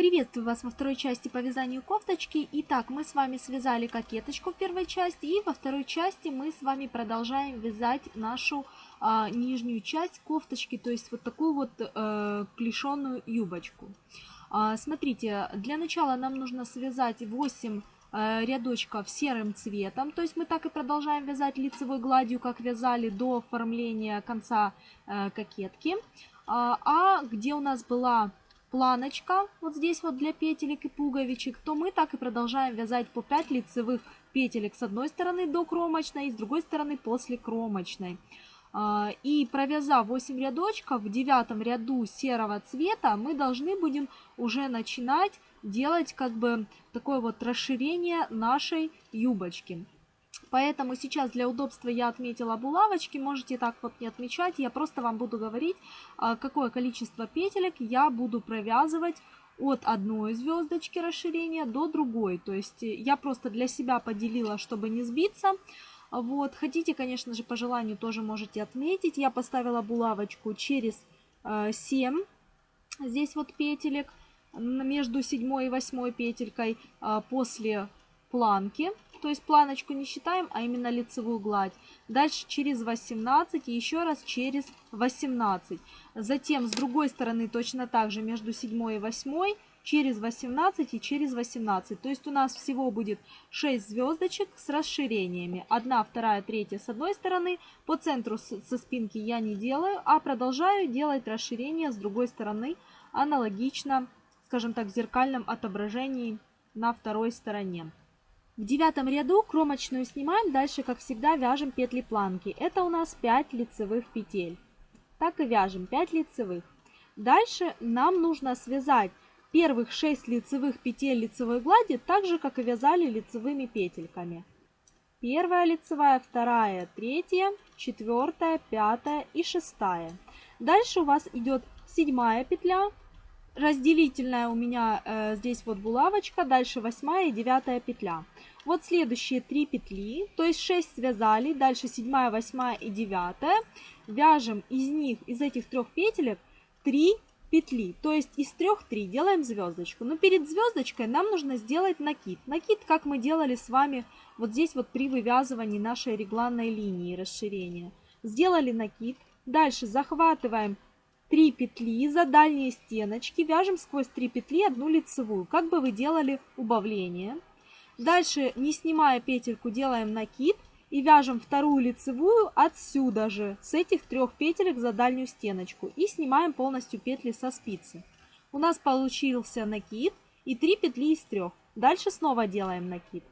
Приветствую вас во второй части по вязанию кофточки. Итак, мы с вами связали кокеточку в первой части и во второй части мы с вами продолжаем вязать нашу а, нижнюю часть кофточки, то есть вот такую вот а, клешеную юбочку. А, смотрите, для начала нам нужно связать 8 а, рядочков серым цветом, то есть мы так и продолжаем вязать лицевой гладью, как вязали до оформления конца а, кокетки. А, а где у нас была планочка вот здесь вот для петелек и пуговичек, то мы так и продолжаем вязать по 5 лицевых петелек с одной стороны до кромочной и с другой стороны после кромочной. А, и провязав 8 рядочков, в девятом ряду серого цвета мы должны будем уже начинать делать как бы такое вот расширение нашей юбочки. Поэтому сейчас для удобства я отметила булавочки, можете так вот не отмечать, я просто вам буду говорить, а, какое количество петелек я буду провязывать от одной звездочки расширения до другой. То есть я просто для себя поделила, чтобы не сбиться. Вот, хотите, конечно же, по желанию тоже можете отметить. Я поставила булавочку через 7 э, здесь вот петелек между 7 и 8 петелькой а, после планки то есть планочку не считаем, а именно лицевую гладь. Дальше через 18 и еще раз через 18. Затем с другой стороны точно так же между 7 и 8 через 18 и через 18. То есть у нас всего будет 6 звездочек с расширениями. Одна, вторая, третья с одной стороны. По центру со спинки я не делаю, а продолжаю делать расширение с другой стороны аналогично, скажем так, в зеркальном отображении на второй стороне. В девятом ряду кромочную снимаем, дальше, как всегда, вяжем петли планки. Это у нас 5 лицевых петель. Так и вяжем 5 лицевых. Дальше нам нужно связать первых 6 лицевых петель лицевой глади, так же, как и вязали лицевыми петельками. Первая лицевая, вторая, третья, четвертая, пятая и шестая. Дальше у вас идет седьмая петля, разделительная у меня э, здесь вот булавочка, дальше восьмая и девятая петля. Вот следующие три петли, то есть 6 связали, дальше 7, 8 и 9. Вяжем из них, из этих трех петелек 3 петли, то есть из трех 3 делаем звездочку. Но перед звездочкой нам нужно сделать накид. Накид, как мы делали с вами вот здесь вот при вывязывании нашей регланной линии расширения. Сделали накид, дальше захватываем 3 петли за дальние стеночки, вяжем сквозь 3 петли одну лицевую, как бы вы делали убавление. Дальше, не снимая петельку, делаем накид и вяжем вторую лицевую отсюда же, с этих трех петелек за дальнюю стеночку. И снимаем полностью петли со спицы. У нас получился накид и 3 петли из 3. Дальше снова делаем накид.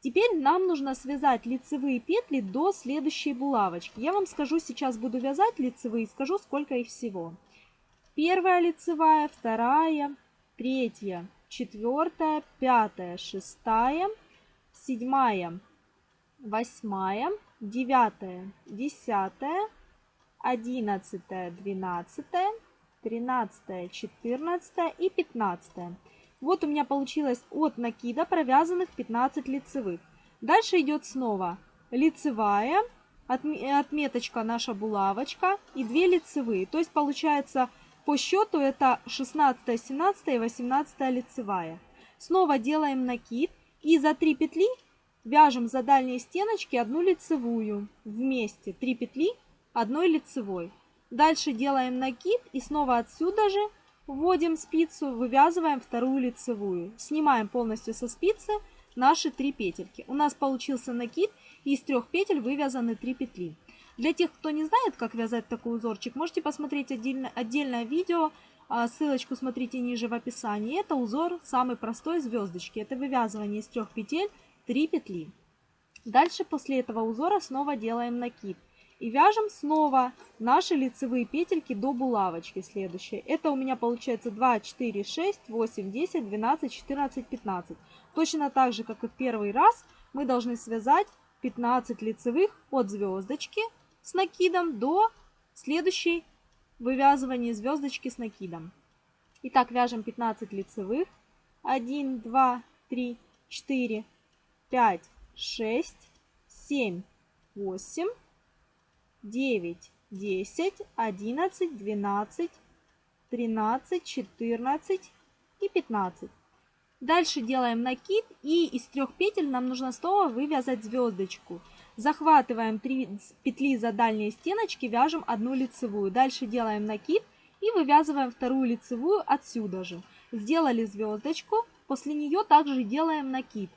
Теперь нам нужно связать лицевые петли до следующей булавочки. Я вам скажу, сейчас буду вязать лицевые, скажу, сколько их всего. Первая лицевая, вторая, третья, четвертая, пятая, шестая, седьмая, восьмая, девятая, десятая, одиннадцатая, двенадцатая, тринадцатая, четырнадцатая и пятнадцатая. Вот у меня получилось от накида провязанных 15 лицевых. Дальше идет снова лицевая, отметочка наша булавочка и 2 лицевые. То есть получается по счету это 16, 17 и 18 лицевая. Снова делаем накид и за 3 петли вяжем за дальние стеночки одну лицевую вместе. 3 петли одной лицевой. Дальше делаем накид и снова отсюда же вводим спицу, вывязываем вторую лицевую. Снимаем полностью со спицы наши 3 петельки. У нас получился накид и из трех петель вывязаны 3 петли. Для тех, кто не знает, как вязать такой узорчик, можете посмотреть отдельно, отдельное видео, а, ссылочку смотрите ниже в описании. Это узор самый простой звездочки. Это вывязывание из трех петель 3 петли. Дальше после этого узора снова делаем накид. И вяжем снова наши лицевые петельки до булавочки следующие. Это у меня получается 2, 4, 6, 8, 10, 12, 14, 15. Точно так же, как и в первый раз, мы должны связать 15 лицевых от звездочки с накидом до следующей вывязывания звездочки с накидом. Итак, вяжем 15 лицевых. 1, 2, 3, 4, 5, 6, 7, 8, 9, 10, 11, 12, 13, 14, и 15. Дальше делаем накид и из трех петель нам нужно снова вывязать звездочку. Захватываем 3 петли за дальние стеночки, вяжем одну лицевую. Дальше делаем накид и вывязываем вторую лицевую отсюда же. Сделали звездочку, после нее также делаем накид.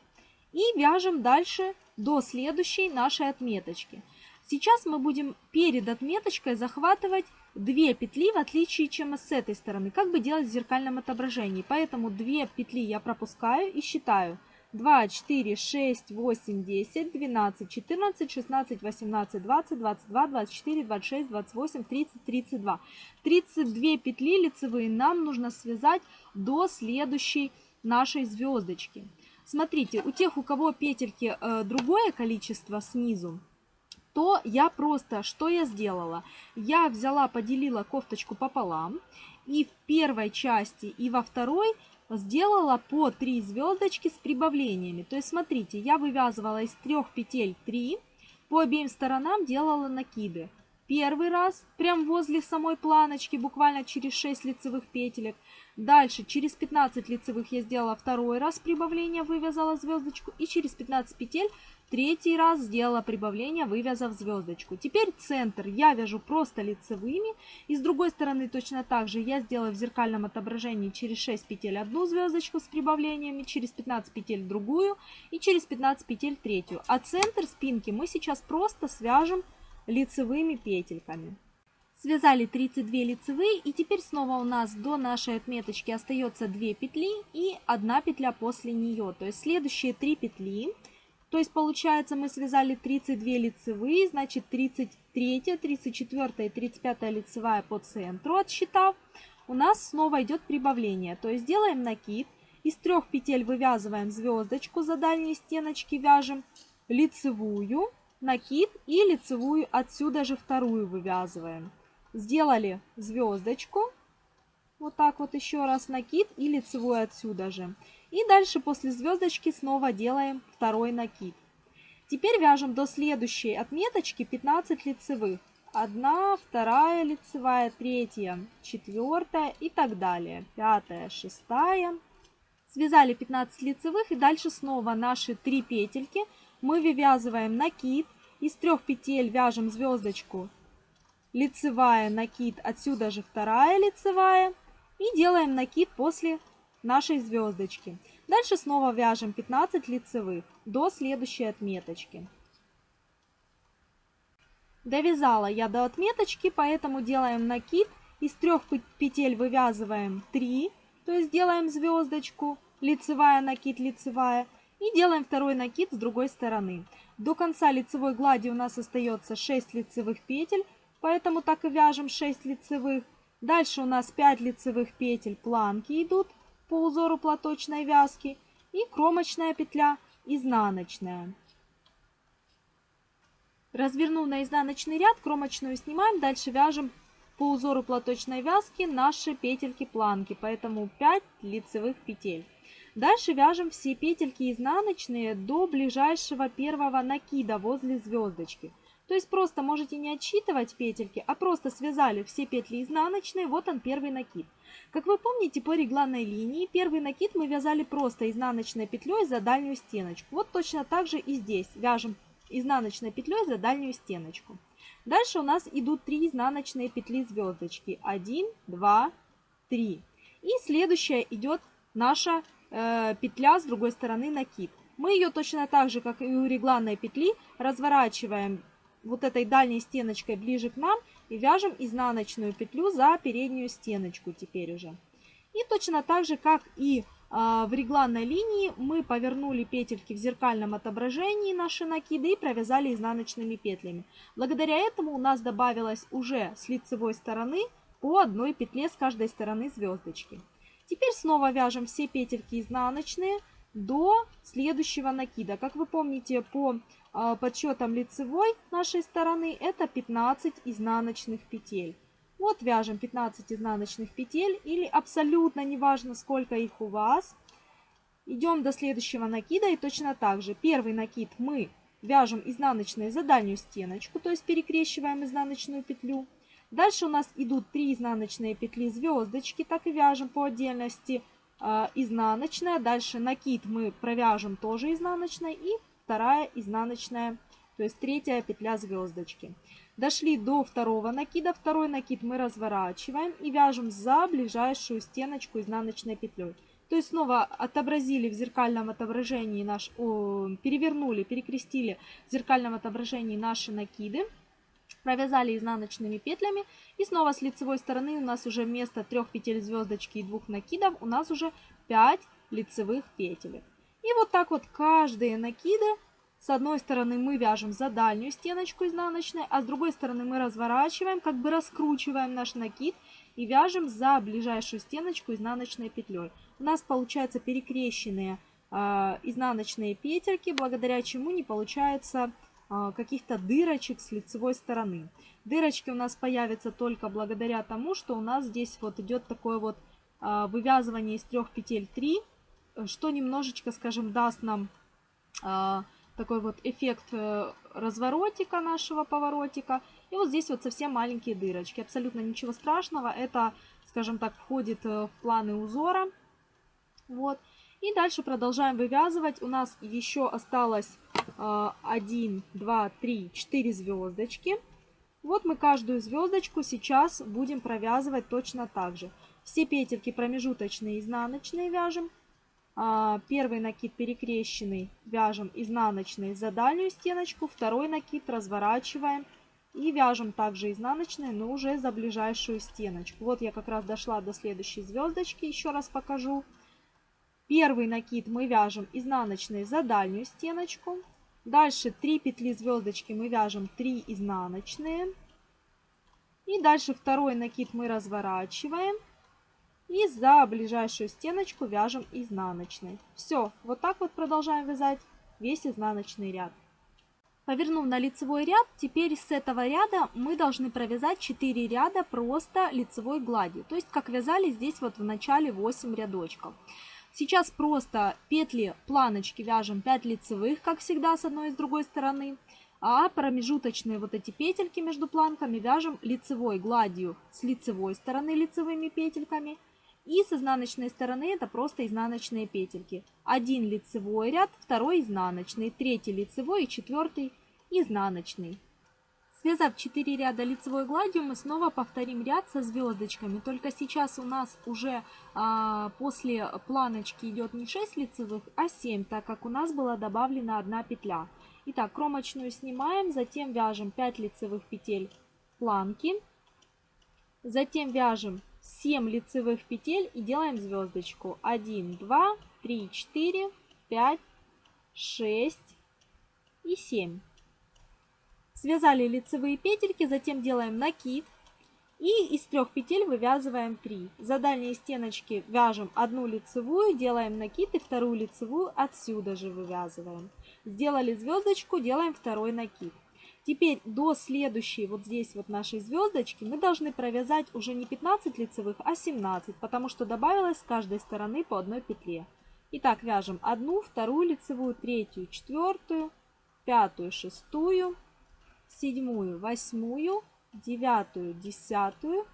И вяжем дальше до следующей нашей отметочки. Сейчас мы будем перед отметочкой захватывать 2 петли, в отличие чем с этой стороны, как бы делать в зеркальном отображении. Поэтому 2 петли я пропускаю и считаю. 2, 4, 6, 8, 10, 12, 14, 16, 18, 20, 22, 24, 26, 28, 30, 32. 32 петли лицевые нам нужно связать до следующей нашей звездочки. Смотрите, у тех, у кого петельки э, другое количество снизу, то я просто, что я сделала? Я взяла, поделила кофточку пополам, и в первой части, и во второй сделала по 3 звездочки с прибавлениями. То есть, смотрите, я вывязывала из трех петель 3, по обеим сторонам делала накиды. Первый раз, прям возле самой планочки, буквально через 6 лицевых петелек. Дальше, через 15 лицевых я сделала второй раз прибавление, вывязала звездочку. И через 15 петель Третий раз сделала прибавление, вывязав звездочку. Теперь центр я вяжу просто лицевыми. И с другой стороны точно так же я сделаю в зеркальном отображении через 6 петель одну звездочку с прибавлениями, через 15 петель другую и через 15 петель третью. А центр спинки мы сейчас просто свяжем лицевыми петельками. Связали 32 лицевые и теперь снова у нас до нашей отметочки остается 2 петли и 1 петля после нее. То есть следующие 3 петли то есть получается мы связали 32 лицевые, значит 33, 34 и 35 лицевая по центру отсчитав. У нас снова идет прибавление. То есть делаем накид. Из трех петель вывязываем звездочку за дальние стеночки, вяжем лицевую, накид и лицевую отсюда же вторую вывязываем. Сделали звездочку, вот так вот еще раз накид и лицевую отсюда же. И дальше после звездочки снова делаем второй накид. Теперь вяжем до следующей отметочки 15 лицевых. Одна, вторая лицевая, третья, четвертая и так далее. Пятая, шестая. Связали 15 лицевых и дальше снова наши 3 петельки мы вывязываем накид. Из трех петель вяжем звездочку лицевая, накид, отсюда же вторая лицевая. И делаем накид после нашей звездочки. Дальше снова вяжем 15 лицевых до следующей отметочки. Довязала я до отметочки, поэтому делаем накид. Из трех петель вывязываем 3, то есть делаем звездочку, лицевая, накид, лицевая. И делаем второй накид с другой стороны. До конца лицевой глади у нас остается 6 лицевых петель, поэтому так и вяжем 6 лицевых. Дальше у нас 5 лицевых петель планки идут по узору платочной вязки и кромочная петля изнаночная. Развернув на изнаночный ряд, кромочную снимаем, дальше вяжем по узору платочной вязки наши петельки планки, поэтому 5 лицевых петель. Дальше вяжем все петельки изнаночные до ближайшего первого накида возле звездочки. То есть просто можете не отсчитывать петельки, а просто связали все петли изнаночные, вот он первый накид. Как вы помните, по регланной линии первый накид мы вязали просто изнаночной петлей за дальнюю стеночку. Вот точно так же и здесь вяжем изнаночной петлей за дальнюю стеночку. Дальше у нас идут 3 изнаночные петли звездочки. 1, 2, 3. И следующая идет наша э, петля с другой стороны накид. Мы ее точно так же, как и у регланной петли, разворачиваем вот этой дальней стеночкой ближе к нам и вяжем изнаночную петлю за переднюю стеночку теперь уже. И точно так же, как и а, в регланной линии, мы повернули петельки в зеркальном отображении наши накиды и провязали изнаночными петлями. Благодаря этому у нас добавилось уже с лицевой стороны по одной петле с каждой стороны звездочки. Теперь снова вяжем все петельки изнаночные до следующего накида. Как вы помните, по подсчетом лицевой нашей стороны это 15 изнаночных петель. Вот вяжем 15 изнаночных петель или абсолютно неважно сколько их у вас. Идем до следующего накида и точно так же. Первый накид мы вяжем изнаночные за дальнюю стеночку, то есть перекрещиваем изнаночную петлю. Дальше у нас идут 3 изнаночные петли звездочки, так и вяжем по отдельности э, изнаночная, дальше накид мы провяжем тоже изнаночной и вторая изнаночная, то есть третья петля звездочки. Дошли до второго накида, второй накид мы разворачиваем и вяжем за ближайшую стеночку изнаночной петлей. То есть снова отобразили в зеркальном отображении наш, о, перевернули, перекрестили в зеркальном отображении наши накиды, провязали изнаночными петлями и снова с лицевой стороны у нас уже вместо трех петель звездочки и двух накидов у нас уже 5 лицевых петель. И вот так вот каждые накиды с одной стороны мы вяжем за дальнюю стеночку изнаночной, а с другой стороны мы разворачиваем, как бы раскручиваем наш накид и вяжем за ближайшую стеночку изнаночной петлей. У нас получаются перекрещенные э, изнаночные петельки, благодаря чему не получается э, каких-то дырочек с лицевой стороны. Дырочки у нас появятся только благодаря тому, что у нас здесь вот идет такое вот э, вывязывание из трех петель 3, что немножечко, скажем, даст нам э, такой вот эффект э, разворотика нашего поворотика. И вот здесь вот совсем маленькие дырочки. Абсолютно ничего страшного. Это, скажем так, входит в планы узора. Вот. И дальше продолжаем вывязывать. У нас еще осталось э, 1, 2, 3, 4 звездочки. Вот мы каждую звездочку сейчас будем провязывать точно так же. Все петельки промежуточные, изнаночные вяжем. А, первый накид перекрещенный вяжем изнаночный за дальнюю стеночку. Второй накид разворачиваем и вяжем также изнаночные, но уже за ближайшую стеночку. Вот я как раз дошла до следующей звездочки. Еще раз покажу. Первый накид мы вяжем изнаночной за дальнюю стеночку. Дальше 3 петли звездочки мы вяжем 3 изнаночные. И дальше второй накид мы разворачиваем. И за ближайшую стеночку вяжем изнаночной. Все, вот так вот продолжаем вязать весь изнаночный ряд. Повернув на лицевой ряд, теперь с этого ряда мы должны провязать 4 ряда просто лицевой гладью. То есть, как вязали здесь вот в начале 8 рядочков. Сейчас просто петли планочки вяжем 5 лицевых, как всегда, с одной и с другой стороны. А промежуточные вот эти петельки между планками вяжем лицевой гладью с лицевой стороны лицевыми петельками. И с изнаночной стороны это просто изнаночные петельки. Один лицевой ряд, второй изнаночный, третий лицевой и четвертый изнаночный. Связав 4 ряда лицевой гладью, мы снова повторим ряд со звездочками. Только сейчас у нас уже а, после планочки идет не 6 лицевых, а 7, так как у нас была добавлена одна петля. Итак, кромочную снимаем, затем вяжем 5 лицевых петель планки. Затем вяжем 7 лицевых петель и делаем звездочку. 1, 2, 3, 4, 5, 6 и 7. Связали лицевые петельки, затем делаем накид. И из трех петель вывязываем 3. За дальние стеночки вяжем одну лицевую, делаем накид и вторую лицевую отсюда же вывязываем. Сделали звездочку, делаем второй накид. Теперь до следующей вот здесь вот нашей звездочки мы должны провязать уже не 15 лицевых, а 17, потому что добавилось с каждой стороны по одной петле. Итак, вяжем одну, вторую лицевую, третью, четвертую, пятую, шестую, седьмую, восьмую, девятую, десятую,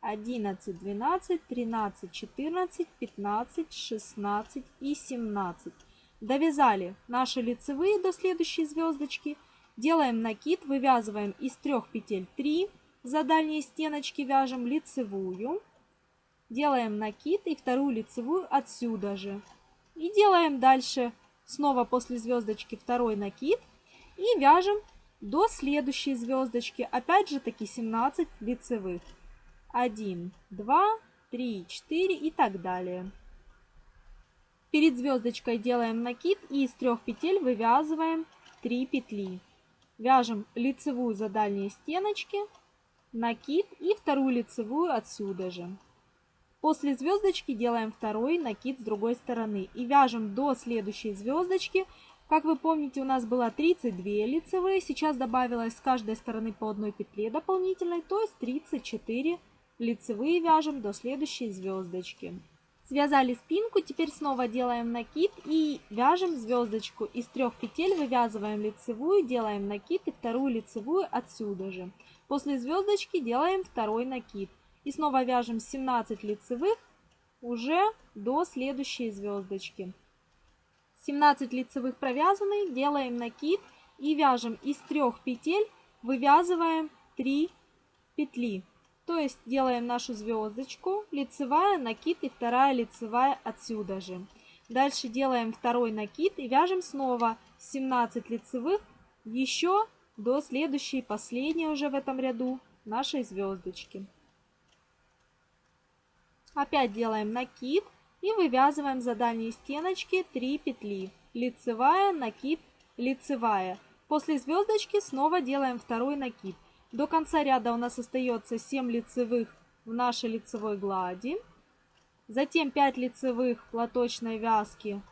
одиннадцать, двенадцать, тринадцать, четырнадцать, пятнадцать, шестнадцать и семнадцать. Довязали наши лицевые до следующей звездочки. Делаем накид, вывязываем из трех петель 3, за дальние стеночки вяжем лицевую. Делаем накид и вторую лицевую отсюда же. И делаем дальше снова после звездочки второй накид и вяжем до следующей звездочки. Опять же таки 17 лицевых. 1, 2, 3, 4 и так далее. Перед звездочкой делаем накид и из трех петель вывязываем 3 петли. Вяжем лицевую за дальние стеночки, накид и вторую лицевую отсюда же. После звездочки делаем второй накид с другой стороны и вяжем до следующей звездочки как вы помните, у нас было 32 лицевые, сейчас добавилось с каждой стороны по одной петле дополнительной, то есть 34 лицевые вяжем до следующей звездочки. Связали спинку, теперь снова делаем накид и вяжем звездочку. Из трех петель вывязываем лицевую, делаем накид и вторую лицевую отсюда же. После звездочки делаем второй накид. И снова вяжем 17 лицевых уже до следующей звездочки. 17 лицевых провязаны, делаем накид и вяжем из трех петель, вывязываем 3 петли. То есть делаем нашу звездочку, лицевая, накид и вторая лицевая отсюда же. Дальше делаем второй накид и вяжем снова 17 лицевых еще до следующей, последней уже в этом ряду нашей звездочки. Опять делаем накид и вывязываем за дальние стеночки 3 петли. Лицевая, накид, лицевая. После звездочки снова делаем второй накид. До конца ряда у нас остается 7 лицевых в нашей лицевой глади. Затем 5 лицевых платочной вязки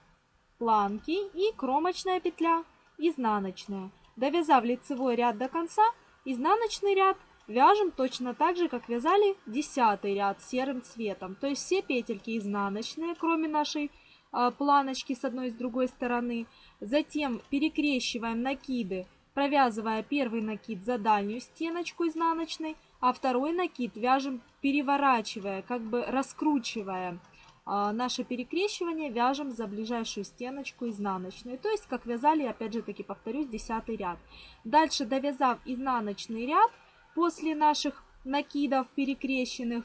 планки и кромочная петля изнаночная. Довязав лицевой ряд до конца, изнаночный ряд вяжем точно так же, как вязали 10 ряд серым цветом. То есть все петельки изнаночные, кроме нашей э, планочки с одной и с другой стороны. Затем перекрещиваем накиды провязывая первый накид за дальнюю стеночку изнаночной, а второй накид вяжем переворачивая, как бы раскручивая а, наше перекрещивание, вяжем за ближайшую стеночку изнаночную. То есть, как вязали, опять же таки повторюсь, 10 ряд. Дальше, довязав изнаночный ряд, после наших накидов перекрещенных,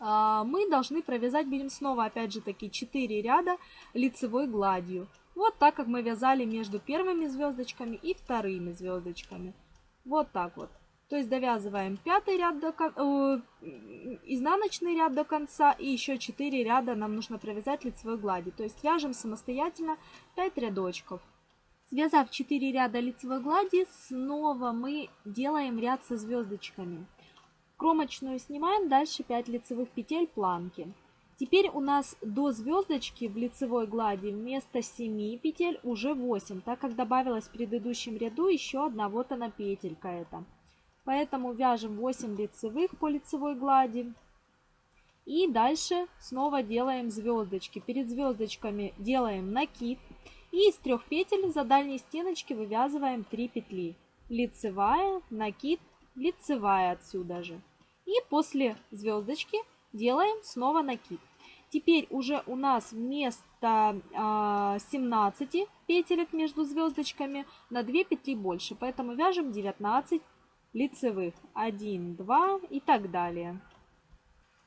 а, мы должны провязать будем снова, опять же таки, 4 ряда лицевой гладью. Вот так, как мы вязали между первыми звездочками и вторыми звездочками. Вот так вот. То есть довязываем пятый ряд до э, изнаночный ряд до конца и еще 4 ряда нам нужно провязать лицевой глади. То есть вяжем самостоятельно 5 рядочков. Связав 4 ряда лицевой глади, снова мы делаем ряд со звездочками. Кромочную снимаем, дальше 5 лицевых петель планки. Теперь у нас до звездочки в лицевой глади вместо 7 петель уже 8, так как добавилась в предыдущем ряду еще одна вот она петелька эта. Поэтому вяжем 8 лицевых по лицевой глади. И дальше снова делаем звездочки. Перед звездочками делаем накид. И из трех петель за дальней стеночки вывязываем 3 петли. Лицевая, накид, лицевая отсюда же. И после звездочки делаем снова накид. Теперь уже у нас вместо э, 17 петелек между звездочками на 2 петли больше. Поэтому вяжем 19 лицевых. 1, 2 и так далее.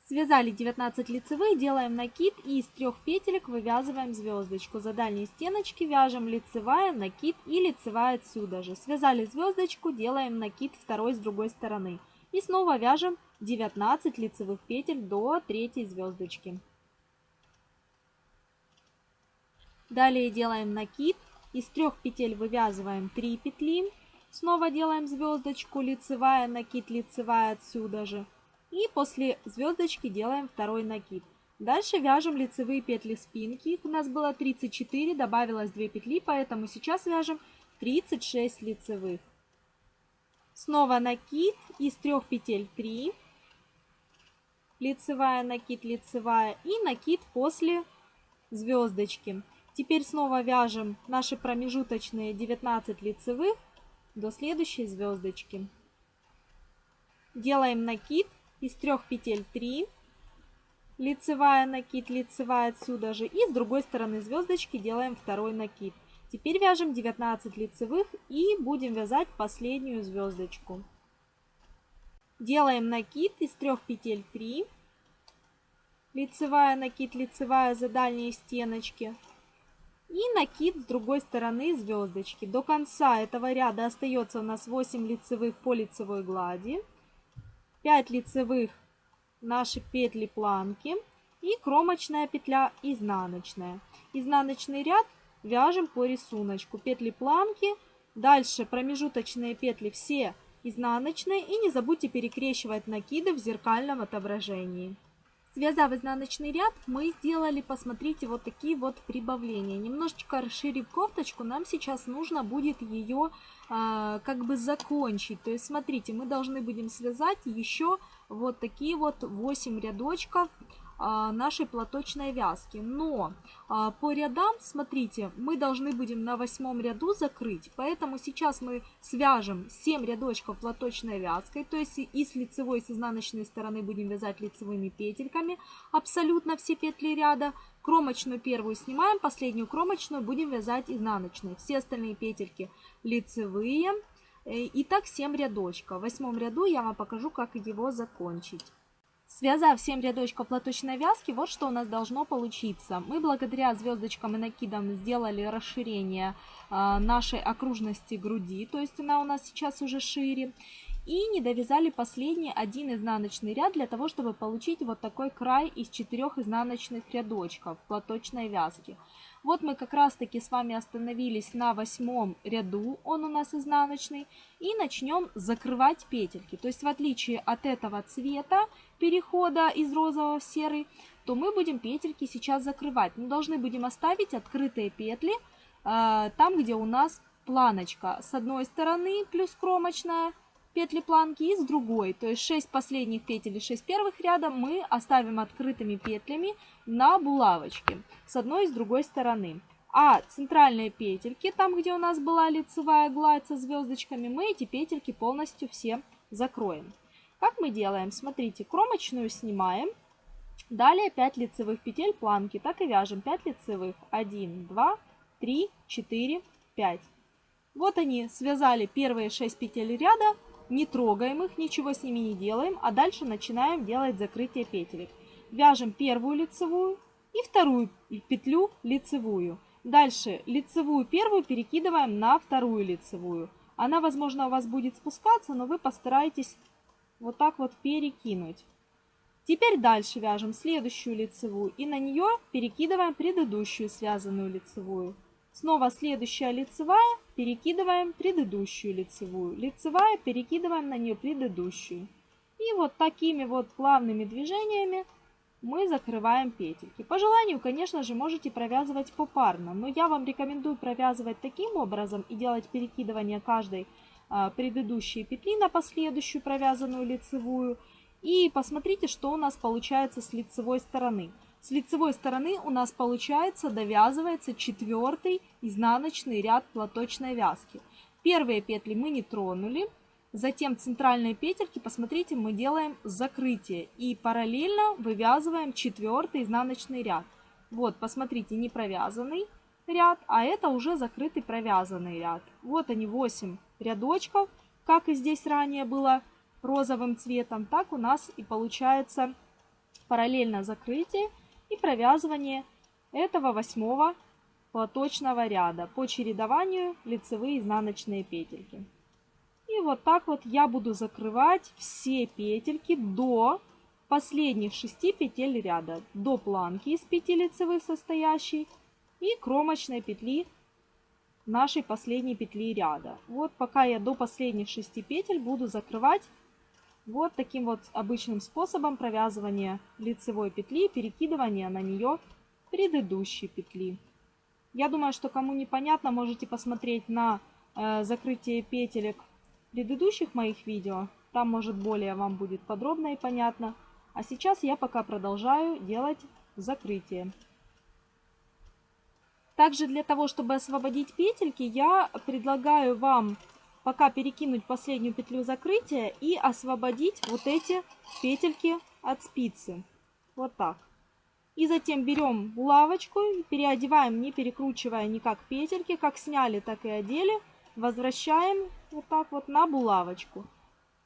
Связали 19 лицевых, делаем накид и из трех петелек вывязываем звездочку. За дальние стеночки вяжем лицевая, накид и лицевая отсюда же. Связали звездочку, делаем накид второй с другой стороны. И снова вяжем 19 лицевых петель до третьей звездочки. Далее делаем накид. Из трех петель вывязываем 3 петли. Снова делаем звездочку, лицевая, накид, лицевая отсюда же. И после звездочки делаем второй накид. Дальше вяжем лицевые петли спинки. Их у нас было 34, добавилось 2 петли, поэтому сейчас вяжем 36 лицевых. Снова накид из трех петель 3 лицевая, накид, лицевая и накид после звездочки. Теперь снова вяжем наши промежуточные 19 лицевых до следующей звездочки. Делаем накид из трех петель 3, лицевая накид, лицевая отсюда же и с другой стороны звездочки делаем второй накид. Теперь вяжем 19 лицевых и будем вязать последнюю звездочку. Делаем накид из трех петель 3, лицевая накид, лицевая за дальние стеночки и накид с другой стороны звездочки. До конца этого ряда остается у нас 8 лицевых по лицевой глади, 5 лицевых наши петли планки и кромочная петля изнаночная. Изнаночный ряд вяжем по рисунку. Петли планки, дальше промежуточные петли все изнаночные. И не забудьте перекрещивать накиды в зеркальном отображении. Связав изнаночный ряд, мы сделали, посмотрите, вот такие вот прибавления. Немножечко расширив кофточку, нам сейчас нужно будет ее э, как бы закончить. То есть, смотрите, мы должны будем связать еще вот такие вот 8 рядочков а, нашей платочной вязки. Но а, по рядам, смотрите, мы должны будем на восьмом ряду закрыть, поэтому сейчас мы свяжем 7 рядочков платочной вязкой, то есть и с лицевой, и с изнаночной стороны будем вязать лицевыми петельками абсолютно все петли ряда. Кромочную первую снимаем, последнюю кромочную будем вязать изнаночной. Все остальные петельки лицевые. Э, и так 7 рядочков. В восьмом ряду я вам покажу, как его закончить. Связав 7 рядочков платочной вязки, вот что у нас должно получиться. Мы благодаря звездочкам и накидам сделали расширение э, нашей окружности груди, то есть она у нас сейчас уже шире. И не довязали последний один изнаночный ряд для того, чтобы получить вот такой край из четырех изнаночных рядочков платочной вязки. Вот мы как раз таки с вами остановились на восьмом ряду, он у нас изнаночный, и начнем закрывать петельки. То есть в отличие от этого цвета перехода из розового в серый, то мы будем петельки сейчас закрывать. Мы должны будем оставить открытые петли э, там, где у нас планочка. С одной стороны плюс кромочная, петли планки и с другой. То есть 6 последних петель и 6 первых ряда мы оставим открытыми петлями на булавочке с одной и с другой стороны. А центральные петельки, там где у нас была лицевая гладь со звездочками, мы эти петельки полностью все закроем. Как мы делаем? Смотрите, кромочную снимаем. Далее 5 лицевых петель планки. Так и вяжем 5 лицевых. 1, 2, 3, 4, 5. Вот они, связали первые 6 петель ряда, не трогаем их, ничего с ними не делаем, а дальше начинаем делать закрытие петелек. Вяжем первую лицевую и вторую петлю лицевую. Дальше лицевую первую перекидываем на вторую лицевую. Она, возможно, у вас будет спускаться, но вы постарайтесь вот так вот перекинуть. Теперь дальше вяжем следующую лицевую и на нее перекидываем предыдущую связанную лицевую. Снова следующая лицевая, перекидываем предыдущую лицевую. Лицевая, перекидываем на нее предыдущую. И вот такими вот плавными движениями мы закрываем петельки. По желанию, конечно же, можете провязывать попарно, но я вам рекомендую провязывать таким образом и делать перекидывание каждой а, предыдущей петли на последующую провязанную лицевую. И посмотрите, что у нас получается с лицевой стороны. С лицевой стороны у нас получается довязывается четвертый изнаночный ряд платочной вязки. Первые петли мы не тронули. Затем центральные петельки, посмотрите, мы делаем закрытие. И параллельно вывязываем четвертый изнаночный ряд. Вот, посмотрите, не провязанный ряд, а это уже закрытый провязанный ряд. Вот они 8 рядочков, как и здесь ранее было розовым цветом, так у нас и получается параллельно закрытие и провязывание этого восьмого платочного ряда по чередованию лицевые изнаночные петельки. И вот так вот я буду закрывать все петельки до последних 6 петель ряда, до планки из 5 лицевых состоящей и кромочной петли нашей последней петли ряда. Вот пока я до последних 6 петель буду закрывать вот таким вот обычным способом провязывания лицевой петли, перекидывания на нее предыдущей петли. Я думаю, что кому непонятно, можете посмотреть на э, закрытие петелек предыдущих моих видео. Там, может, более вам будет подробно и понятно. А сейчас я пока продолжаю делать закрытие. Также для того, чтобы освободить петельки, я предлагаю вам пока перекинуть последнюю петлю закрытия и освободить вот эти петельки от спицы. Вот так. И затем берем булавочку, переодеваем, не перекручивая никак петельки, как сняли, так и одели. Возвращаем вот так вот на булавочку.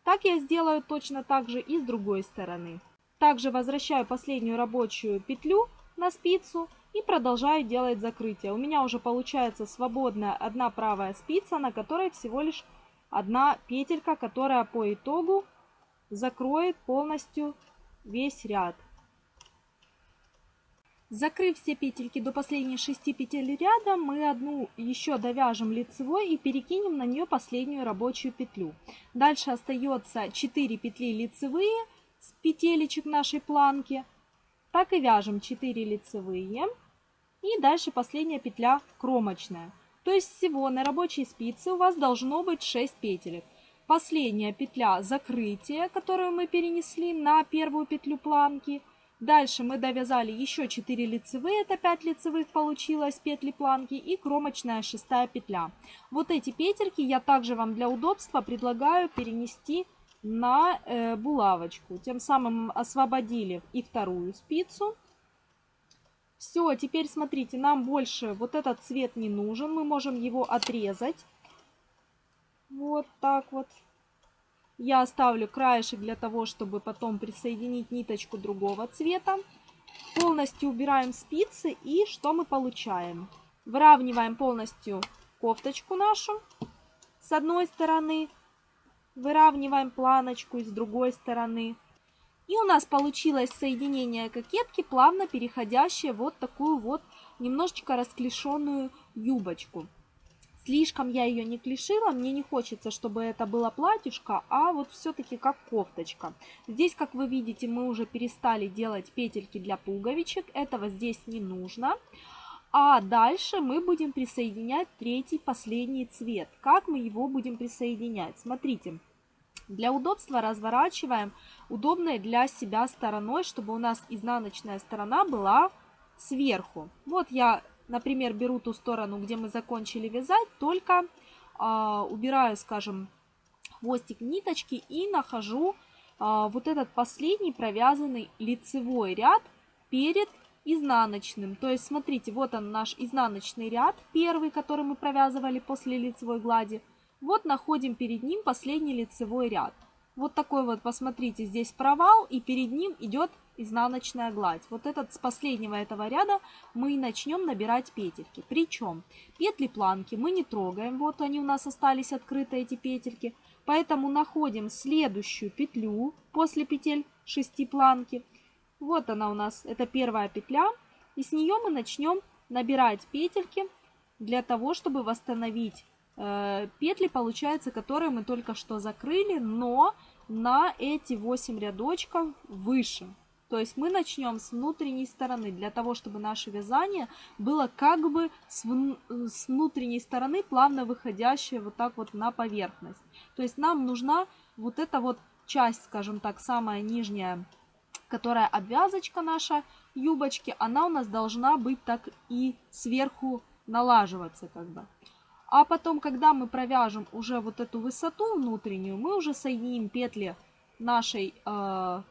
Так я сделаю точно так же и с другой стороны. Также возвращаю последнюю рабочую петлю на спицу и продолжаю делать закрытие. У меня уже получается свободная одна правая спица, на которой всего лишь одна петелька, которая по итогу закроет полностью весь ряд. Закрыв все петельки до последней 6 петель ряда, мы одну еще довяжем лицевой и перекинем на нее последнюю рабочую петлю. Дальше остается 4 петли лицевые с петелечек нашей планки. Так и вяжем 4 лицевые. И дальше последняя петля кромочная. То есть всего на рабочей спице у вас должно быть 6 петелек. Последняя петля закрытия, которую мы перенесли на первую петлю планки. Дальше мы довязали еще 4 лицевые, это 5 лицевых получилось, петли планки и кромочная шестая петля. Вот эти петельки я также вам для удобства предлагаю перенести на э, булавочку. Тем самым освободили и вторую спицу. Все, теперь смотрите, нам больше вот этот цвет не нужен, мы можем его отрезать. Вот так вот. Я оставлю краешек для того, чтобы потом присоединить ниточку другого цвета. Полностью убираем спицы и что мы получаем? Выравниваем полностью кофточку нашу с одной стороны. Выравниваем планочку с другой стороны. И у нас получилось соединение кокетки, плавно переходящее вот такую вот немножечко расклешенную юбочку. Слишком я ее не клешила, мне не хочется, чтобы это было платьюшко, а вот все-таки как кофточка. Здесь, как вы видите, мы уже перестали делать петельки для пуговичек, этого здесь не нужно. А дальше мы будем присоединять третий, последний цвет. Как мы его будем присоединять? Смотрите, для удобства разворачиваем удобной для себя стороной, чтобы у нас изнаночная сторона была сверху. Вот я например, беру ту сторону, где мы закончили вязать, только э, убираю, скажем, хвостик ниточки и нахожу э, вот этот последний провязанный лицевой ряд перед изнаночным. То есть, смотрите, вот он наш изнаночный ряд, первый, который мы провязывали после лицевой глади. Вот находим перед ним последний лицевой ряд. Вот такой вот, посмотрите, здесь провал, и перед ним идет изнаночная гладь. Вот этот с последнего этого ряда мы начнем набирать петельки. Причем петли планки мы не трогаем, вот они у нас остались открыты, эти петельки. Поэтому находим следующую петлю после петель 6 планки. Вот она у нас, это первая петля. И с нее мы начнем набирать петельки для того, чтобы восстановить э, петли, получается, которые мы только что закрыли, но на эти 8 рядочков выше. То есть мы начнем с внутренней стороны, для того, чтобы наше вязание было как бы с, с внутренней стороны плавно выходящее вот так вот на поверхность. То есть нам нужна вот эта вот часть, скажем так, самая нижняя, которая обвязочка наша юбочки, она у нас должна быть так и сверху налаживаться как бы. А потом, когда мы провяжем уже вот эту высоту внутреннюю, мы уже соединим петли нашей э,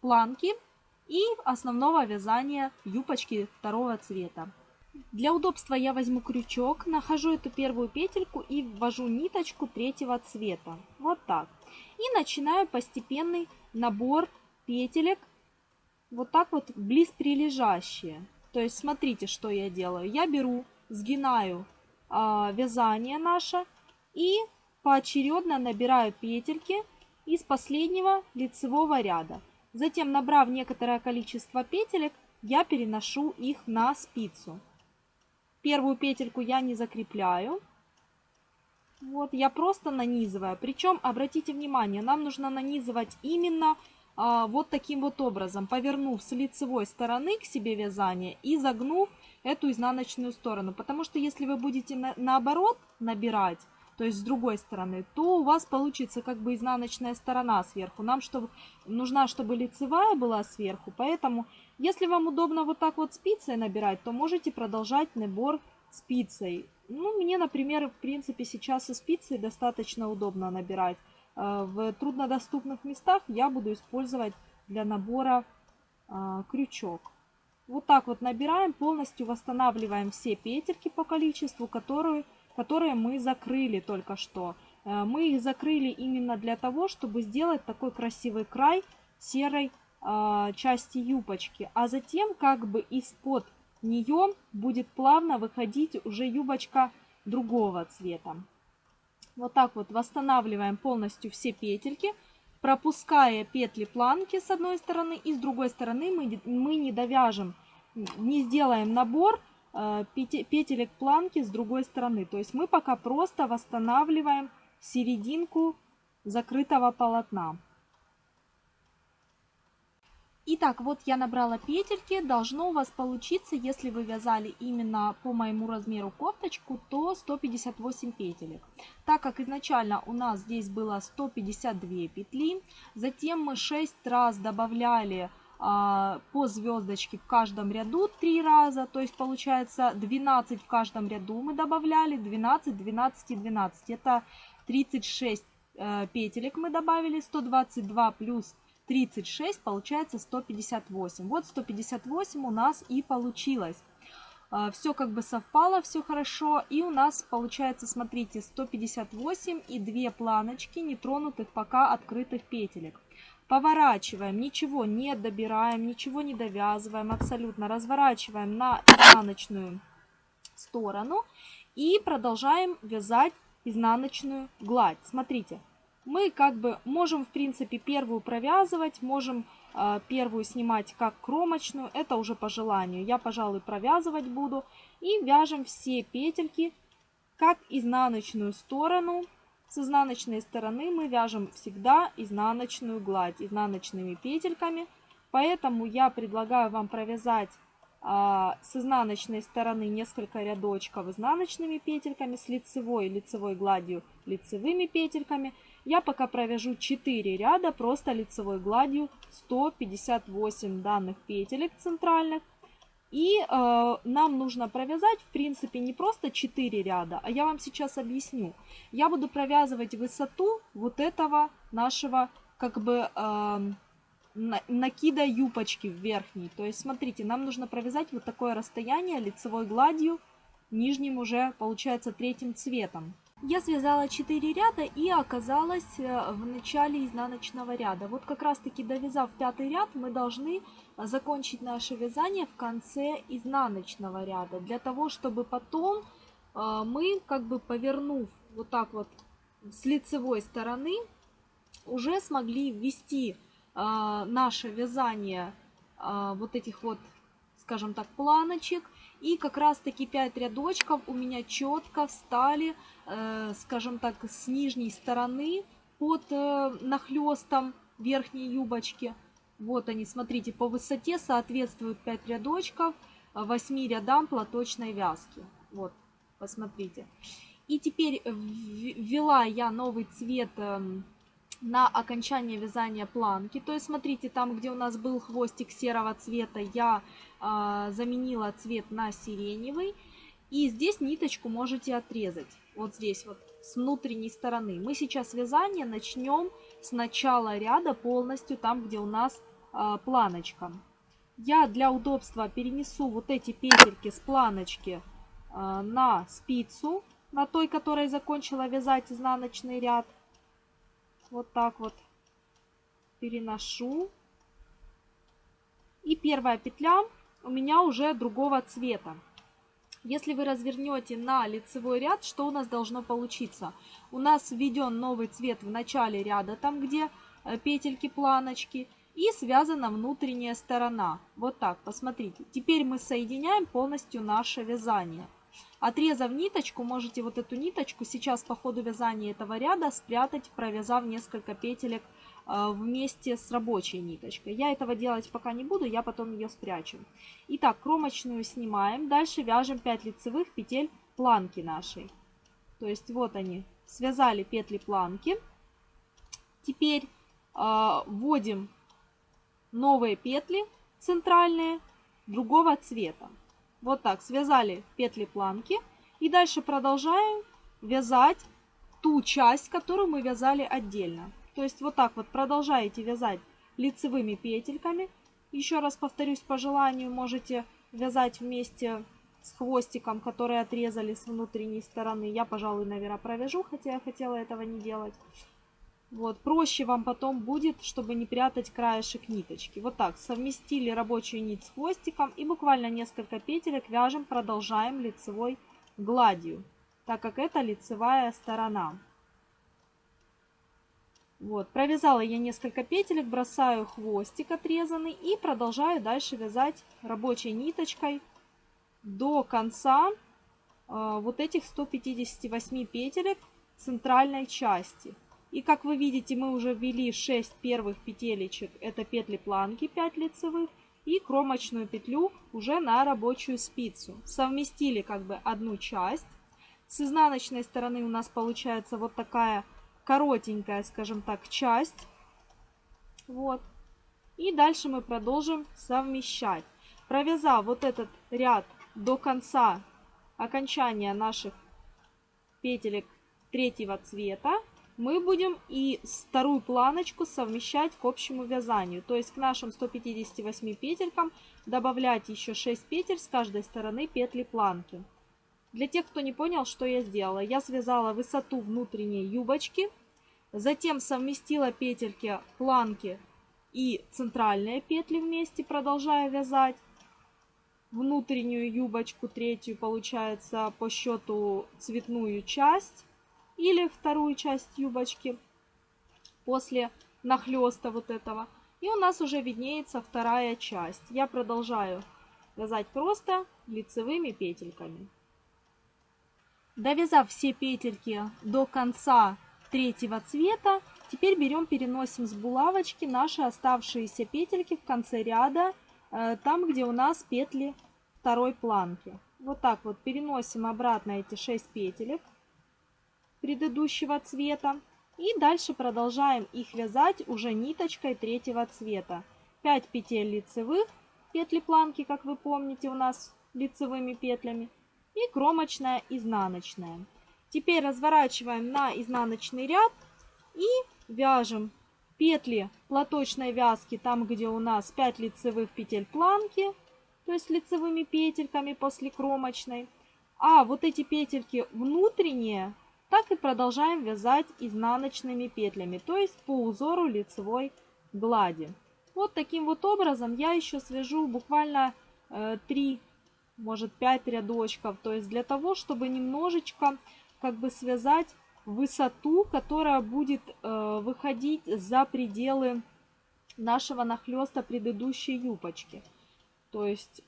планки и основного вязания юбочки второго цвета. Для удобства я возьму крючок, нахожу эту первую петельку и ввожу ниточку третьего цвета. Вот так. И начинаю постепенный набор петелек, вот так вот близ прилежащие. То есть смотрите, что я делаю. Я беру, сгинаю э, вязание наше и поочередно набираю петельки из последнего лицевого ряда. Затем, набрав некоторое количество петелек, я переношу их на спицу. Первую петельку я не закрепляю. Вот, я просто нанизываю. Причем, обратите внимание, нам нужно нанизывать именно а, вот таким вот образом, повернув с лицевой стороны к себе вязание и загнув эту изнаночную сторону. Потому что если вы будете на, наоборот набирать, то есть с другой стороны, то у вас получится как бы изнаночная сторона сверху. Нам чтобы, нужна, чтобы лицевая была сверху, поэтому если вам удобно вот так вот спицей набирать, то можете продолжать набор спицей. Ну, мне, например, в принципе сейчас со спицей достаточно удобно набирать. Э, в труднодоступных местах я буду использовать для набора э, крючок. Вот так вот набираем, полностью восстанавливаем все петельки по количеству, которые которые мы закрыли только что. Э, мы их закрыли именно для того, чтобы сделать такой красивый край серой э, части юбочки. А затем как бы из-под нее будет плавно выходить уже юбочка другого цвета. Вот так вот восстанавливаем полностью все петельки, пропуская петли планки с одной стороны и с другой стороны мы, мы не довяжем, не сделаем набор Э, петелек планки с другой стороны. То есть мы пока просто восстанавливаем серединку закрытого полотна. Итак, вот я набрала петельки. Должно у вас получиться, если вы вязали именно по моему размеру кофточку, то 158 петелек. Так как изначально у нас здесь было 152 петли, затем мы 6 раз добавляли а, по звездочке в каждом ряду 3 раза, то есть получается 12 в каждом ряду мы добавляли, 12, 12 и 12. Это 36 э, петелек мы добавили, 122 плюс 36 получается 158. Вот 158 у нас и получилось. А, все как бы совпало, все хорошо. И у нас получается, смотрите, 158 и 2 планочки нетронутых пока открытых петелек. Поворачиваем, ничего не добираем, ничего не довязываем, абсолютно разворачиваем на изнаночную сторону и продолжаем вязать изнаночную гладь. Смотрите, мы как бы можем, в принципе, первую провязывать, можем э, первую снимать как кромочную, это уже по желанию. Я, пожалуй, провязывать буду. И вяжем все петельки как изнаночную сторону. С изнаночной стороны мы вяжем всегда изнаночную гладь изнаночными петельками. Поэтому я предлагаю вам провязать а, с изнаночной стороны несколько рядочков изнаночными петельками, с лицевой лицевой гладью лицевыми петельками. Я пока провяжу 4 ряда просто лицевой гладью 158 данных петелек центральных. И э, нам нужно провязать, в принципе, не просто 4 ряда, а я вам сейчас объясню. Я буду провязывать высоту вот этого нашего, как бы, э, накида юбочки верхней. То есть, смотрите, нам нужно провязать вот такое расстояние лицевой гладью, нижним уже, получается, третьим цветом. Я связала 4 ряда и оказалась э, в начале изнаночного ряда. Вот как раз таки довязав пятый ряд, мы должны закончить наше вязание в конце изнаночного ряда. Для того, чтобы потом э, мы, как бы повернув вот так вот с лицевой стороны, уже смогли ввести э, наше вязание вот этих вот, скажем так, планочек и как раз таки 5 рядочков у меня четко встали, э, скажем так, с нижней стороны под э, нахлестом верхней юбочки. Вот они, смотрите, по высоте соответствуют 5 рядочков 8 рядам платочной вязки. Вот, посмотрите. И теперь ввела я новый цвет эм, на окончание вязания планки. То есть, смотрите, там, где у нас был хвостик серого цвета, я э, заменила цвет на сиреневый. И здесь ниточку можете отрезать. Вот здесь вот, с внутренней стороны. Мы сейчас вязание начнем с начала ряда полностью, там, где у нас э, планочка. Я для удобства перенесу вот эти петельки с планочки э, на спицу, на той, которой закончила вязать изнаночный ряд вот так вот переношу. И первая петля у меня уже другого цвета. Если вы развернете на лицевой ряд, что у нас должно получиться? У нас введен новый цвет в начале ряда, там где э, петельки, планочки, и связана внутренняя сторона. Вот так, посмотрите. Теперь мы соединяем полностью наше вязание. Отрезав ниточку, можете вот эту ниточку сейчас по ходу вязания этого ряда спрятать, провязав несколько петелек э, вместе с рабочей ниточкой. Я этого делать пока не буду, я потом ее спрячу. Итак, кромочную снимаем. Дальше вяжем 5 лицевых петель планки нашей. То есть вот они, связали петли планки. Теперь э, вводим новые петли центральные другого цвета. Вот так, связали петли планки. И дальше продолжаем вязать ту часть, которую мы вязали отдельно. То есть вот так вот продолжаете вязать лицевыми петельками. Еще раз повторюсь, по желанию можете вязать вместе с хвостиком, который отрезали с внутренней стороны. Я, пожалуй, наверное, провяжу, хотя я хотела этого не делать. Вот, проще вам потом будет, чтобы не прятать краешек ниточки. Вот так, совместили рабочую нить с хвостиком и буквально несколько петелек вяжем, продолжаем лицевой гладью, так как это лицевая сторона. Вот, провязала я несколько петелек, бросаю хвостик отрезанный и продолжаю дальше вязать рабочей ниточкой до конца э, вот этих 158 петелек центральной части. И как вы видите, мы уже ввели 6 первых петелечек, это петли планки 5 лицевых, и кромочную петлю уже на рабочую спицу. Совместили как бы одну часть. С изнаночной стороны у нас получается вот такая коротенькая, скажем так, часть. Вот. И дальше мы продолжим совмещать. Провязав вот этот ряд до конца окончания наших петелек третьего цвета, мы будем и вторую планочку совмещать к общему вязанию. То есть к нашим 158 петелькам добавлять еще 6 петель с каждой стороны петли планки. Для тех, кто не понял, что я сделала, я связала высоту внутренней юбочки, затем совместила петельки планки и центральные петли вместе, продолжая вязать. Внутреннюю юбочку, третью, получается, по счету цветную часть или вторую часть юбочки после нахлеста вот этого. И у нас уже виднеется вторая часть. Я продолжаю вязать просто лицевыми петельками. Довязав все петельки до конца третьего цвета, теперь берем, переносим с булавочки наши оставшиеся петельки в конце ряда, э, там, где у нас петли второй планки. Вот так вот переносим обратно эти 6 петелек предыдущего цвета. И дальше продолжаем их вязать уже ниточкой третьего цвета. 5 петель лицевых, петли планки, как вы помните, у нас лицевыми петлями и кромочная изнаночная. Теперь разворачиваем на изнаночный ряд и вяжем петли платочной вязки там, где у нас 5 лицевых петель планки, то есть лицевыми петельками после кромочной. А вот эти петельки внутренние, так и продолжаем вязать изнаночными петлями, то есть по узору лицевой глади. Вот таким вот образом я еще свяжу буквально э, 3 может 5 рядочков. То есть для того, чтобы немножечко как бы связать высоту, которая будет э, выходить за пределы нашего нахлеста предыдущей юбочки. То есть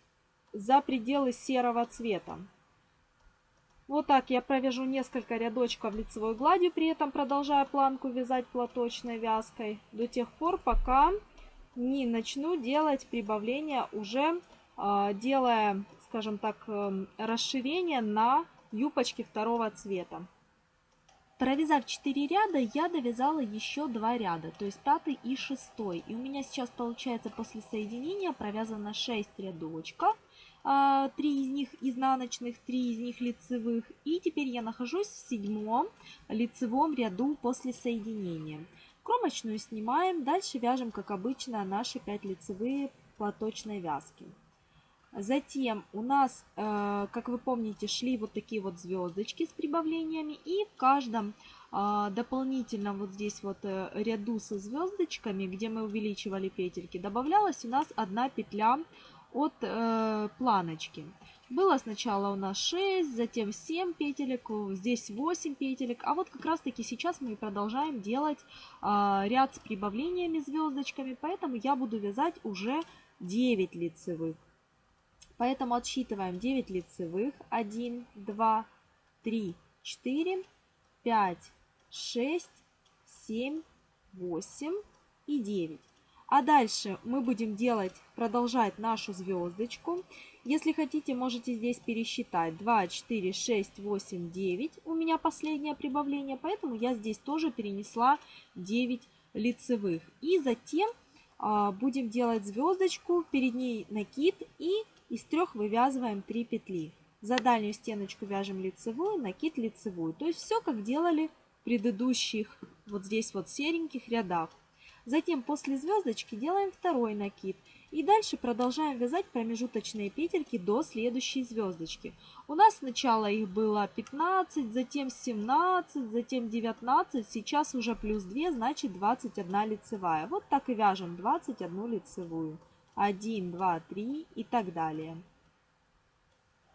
за пределы серого цвета. Вот так я провяжу несколько рядочков лицевой гладью, при этом продолжая планку вязать платочной вязкой до тех пор, пока не начну делать прибавление уже э, делая скажем так, эм, расширение на юбочке второго цвета. Провязав 4 ряда, я довязала еще 2 ряда, то есть пятый и шестой. И у меня сейчас получается после соединения провязано 6 рядочков. 3 а, из них изнаночных, 3 из них лицевых. И теперь я нахожусь в седьмом лицевом ряду после соединения. Кромочную снимаем, дальше вяжем, как обычно, наши 5 лицевые платочной вязки. Затем у нас, э, как вы помните, шли вот такие вот звездочки с прибавлениями. И в каждом э, дополнительном вот здесь вот э, ряду со звездочками, где мы увеличивали петельки, добавлялась у нас одна петля от планочки. Было сначала у нас 6, затем 7 петелек, здесь 8 петелек. А вот как раз таки сейчас мы продолжаем делать ряд с прибавлениями звездочками, поэтому я буду вязать уже 9 лицевых. Поэтому отсчитываем 9 лицевых. 1, 2, 3, 4, 5, 6, 7, 8 и 9. А дальше мы будем делать, продолжать нашу звездочку. Если хотите, можете здесь пересчитать. 2, 4, 6, 8, 9. У меня последнее прибавление, поэтому я здесь тоже перенесла 9 лицевых. И затем а, будем делать звездочку, перед ней накид и из трех вывязываем 3 петли. За дальнюю стеночку вяжем лицевую, накид лицевую. То есть все как делали в предыдущих вот здесь вот сереньких рядах. Затем после звездочки делаем второй накид. И дальше продолжаем вязать промежуточные петельки до следующей звездочки. У нас сначала их было 15, затем 17, затем 19, сейчас уже плюс 2, значит 21 лицевая. Вот так и вяжем 21 лицевую. 1, 2, 3 и так далее.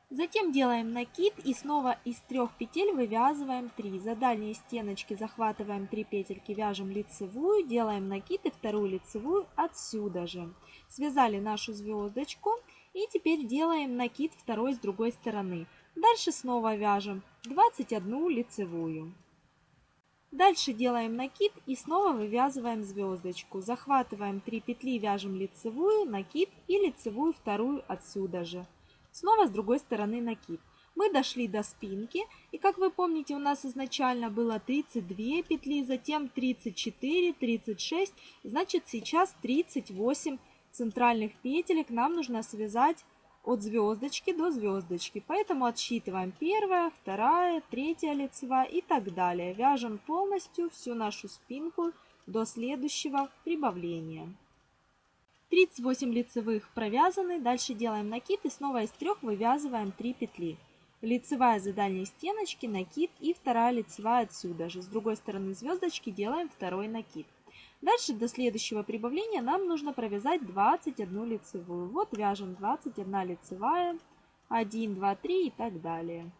Затем делаем накид и снова из трех петель вывязываем 3. За дальние стеночки захватываем 3 петельки, вяжем лицевую, делаем накид и вторую лицевую отсюда же. Связали нашу звездочку и теперь делаем накид второй с другой стороны. Дальше снова вяжем 21 лицевую. Дальше делаем накид и снова вывязываем звездочку. Захватываем 3 петли, вяжем лицевую, накид и лицевую вторую отсюда же. Снова с другой стороны накид. Мы дошли до спинки, и как вы помните, у нас изначально было 32 петли, затем 34, 36, значит сейчас 38 центральных петелек нам нужно связать от звездочки до звездочки. Поэтому отсчитываем первая, вторая, третья лицевая и так далее. Вяжем полностью всю нашу спинку до следующего прибавления. 38 лицевых провязаны. Дальше делаем накид и снова из трех вывязываем 3 петли. Лицевая за дальней стеночки, накид и вторая лицевая отсюда же. С другой стороны звездочки делаем второй накид. Дальше до следующего прибавления нам нужно провязать 21 лицевую. Вот вяжем 21 лицевая, 1, 2, 3 и так далее.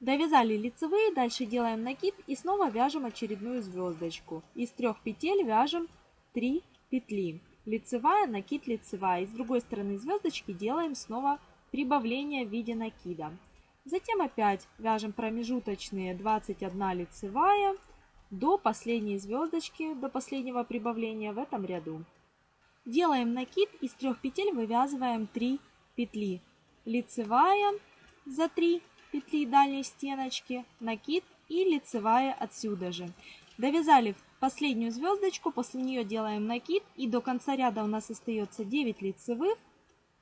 Довязали лицевые, дальше делаем накид и снова вяжем очередную звездочку. Из трех петель вяжем 3 петли. Лицевая, накид, лицевая. И с другой стороны звездочки делаем снова прибавление в виде накида. Затем опять вяжем промежуточные 21 лицевая, до последней звездочки, до последнего прибавления в этом ряду. Делаем накид, из трех петель вывязываем 3 петли. Лицевая за 3 петли дальней стеночки, накид и лицевая отсюда же. Довязали последнюю звездочку, после нее делаем накид и до конца ряда у нас остается 9 лицевых,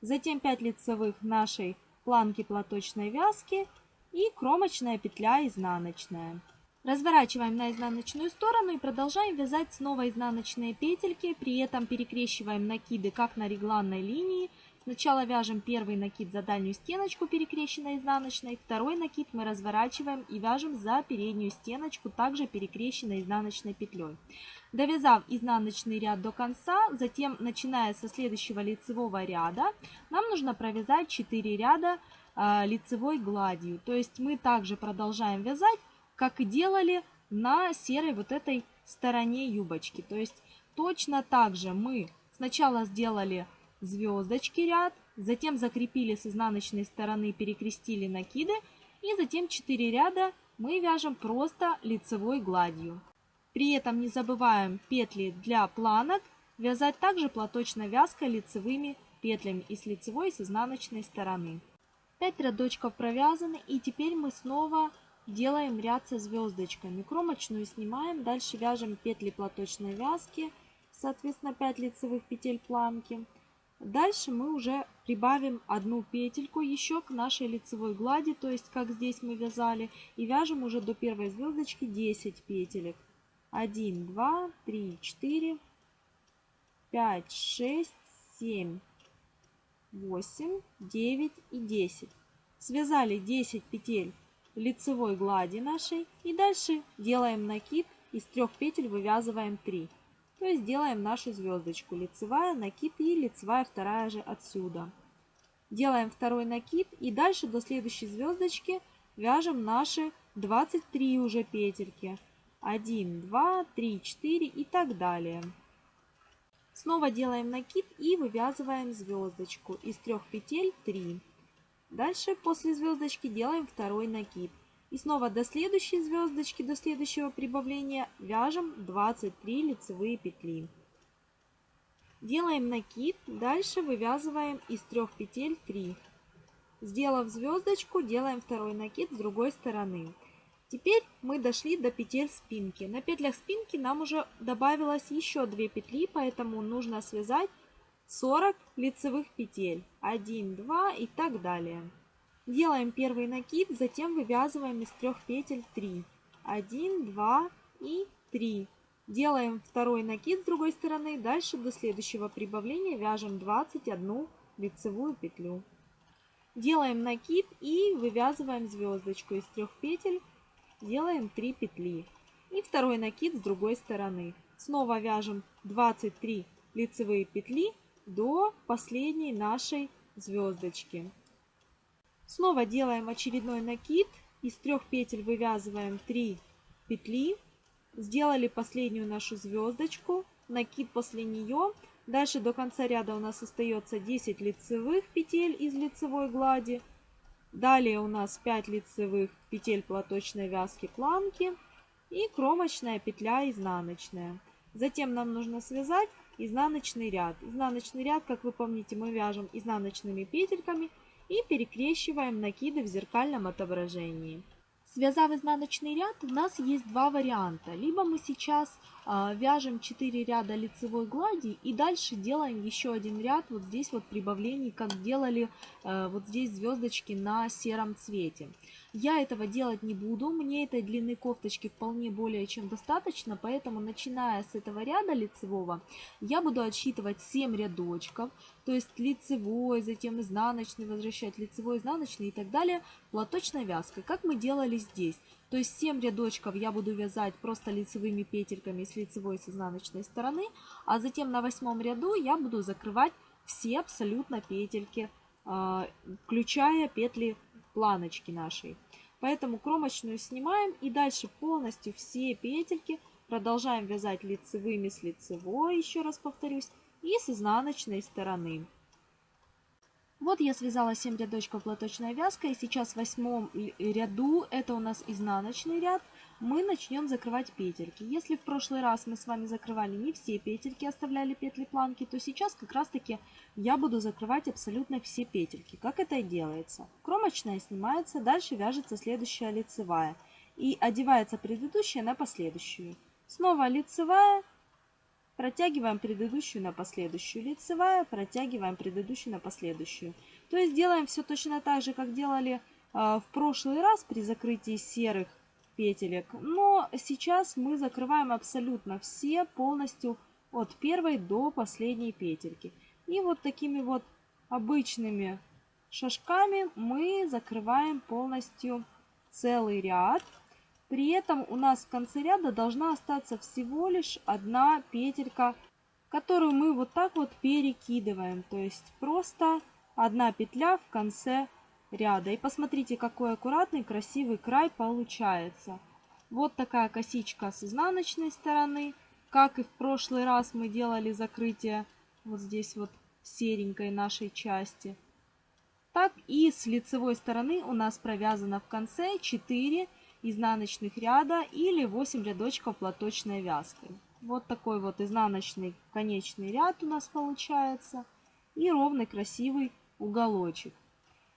затем 5 лицевых нашей планки платочной вязки и кромочная петля изнаночная. Разворачиваем на изнаночную сторону и продолжаем вязать снова изнаночные петельки, при этом перекрещиваем накиды как на регланной линии. Сначала вяжем первый накид за дальнюю стеночку перекрещенной изнаночной, второй накид мы разворачиваем и вяжем за переднюю стеночку, также перекрещенной изнаночной петлей. Довязав изнаночный ряд до конца, затем начиная со следующего лицевого ряда, нам нужно провязать 4 ряда э, лицевой гладью. То есть мы также продолжаем вязать как и делали на серой вот этой стороне юбочки. То есть точно так же мы сначала сделали звездочки ряд, затем закрепили с изнаночной стороны, перекрестили накиды, и затем 4 ряда мы вяжем просто лицевой гладью. При этом не забываем петли для планок вязать также платочной вязкой лицевыми петлями и с лицевой, и с изнаночной стороны. 5 рядочков провязаны, и теперь мы снова Делаем ряд со звездочками. Кромочную снимаем. Дальше вяжем петли платочной вязки. Соответственно 5 лицевых петель планки. Дальше мы уже прибавим одну петельку еще к нашей лицевой глади, то есть как здесь мы вязали, и вяжем уже до первой звездочки 10 петелек. 1, 2, 3, 4, 5, 6, 7, 8, 9 и 10. Связали 10 петель лицевой глади нашей и дальше делаем накид из трех петель вывязываем 3 то есть делаем нашу звездочку. Лицевая накид и лицевая вторая же отсюда. Делаем второй накид и дальше до следующей звездочки вяжем наши 23 уже петельки. 1 2 3 4 и так далее. Снова делаем накид и вывязываем звездочку. Из трех петель 3 Дальше после звездочки делаем второй накид. И снова до следующей звездочки, до следующего прибавления вяжем 23 лицевые петли. Делаем накид, дальше вывязываем из трех петель 3. Сделав звездочку, делаем второй накид с другой стороны. Теперь мы дошли до петель спинки. На петлях спинки нам уже добавилось еще 2 петли, поэтому нужно связать 40 лицевых петель. 1, 2 и так далее. Делаем первый накид, затем вывязываем из трех петель 3. 1, 2 и 3. Делаем второй накид с другой стороны. Дальше до следующего прибавления вяжем 21 лицевую петлю. Делаем накид и вывязываем звездочку из трех петель. Делаем 3 петли. И второй накид с другой стороны. Снова вяжем 23 лицевые петли до последней нашей звездочки. Снова делаем очередной накид. Из трех петель вывязываем 3 петли. Сделали последнюю нашу звездочку. Накид после нее. Дальше до конца ряда у нас остается 10 лицевых петель из лицевой глади. Далее у нас 5 лицевых петель платочной вязки планки и кромочная петля изнаночная. Затем нам нужно связать изнаночный ряд. Изнаночный ряд, как вы помните, мы вяжем изнаночными петельками и перекрещиваем накиды в зеркальном отображении. Связав изнаночный ряд, у нас есть два варианта. Либо мы сейчас вяжем 4 ряда лицевой глади и дальше делаем еще один ряд вот здесь вот прибавлений, как делали э, вот здесь звездочки на сером цвете. Я этого делать не буду, мне этой длины кофточки вполне более чем достаточно, поэтому начиная с этого ряда лицевого, я буду отсчитывать 7 рядочков, то есть лицевой, затем изнаночный, возвращать лицевой, изнаночный и так далее, платочной вязкой, как мы делали здесь. То есть 7 рядочков я буду вязать просто лицевыми петельками с лицевой с изнаночной стороны, а затем на восьмом ряду я буду закрывать все абсолютно петельки, а, включая петли планочки нашей. Поэтому кромочную снимаем и дальше полностью все петельки продолжаем вязать лицевыми с лицевой, еще раз повторюсь, и с изнаночной стороны. Вот я связала 7 рядочков платочной вязкой. Сейчас в восьмом ряду, это у нас изнаночный ряд, мы начнем закрывать петельки. Если в прошлый раз мы с вами закрывали не все петельки, оставляли петли планки, то сейчас как раз таки я буду закрывать абсолютно все петельки. Как это делается? Кромочная снимается, дальше вяжется следующая лицевая. И одевается предыдущая на последующую. Снова лицевая, Протягиваем предыдущую на последующую. Лицевая, протягиваем предыдущую на последующую. То есть делаем все точно так же, как делали э, в прошлый раз при закрытии серых петелек. Но сейчас мы закрываем абсолютно все полностью от первой до последней петельки. И вот такими вот обычными шажками мы закрываем полностью целый ряд. При этом у нас в конце ряда должна остаться всего лишь одна петелька, которую мы вот так вот перекидываем. То есть просто одна петля в конце ряда. И посмотрите, какой аккуратный, красивый край получается. Вот такая косичка с изнаночной стороны. Как и в прошлый раз мы делали закрытие вот здесь вот серенькой нашей части. Так и с лицевой стороны у нас провязано в конце 4 изнаночных ряда или 8 рядочков платочной вязкой. Вот такой вот изнаночный конечный ряд у нас получается. И ровный красивый уголочек.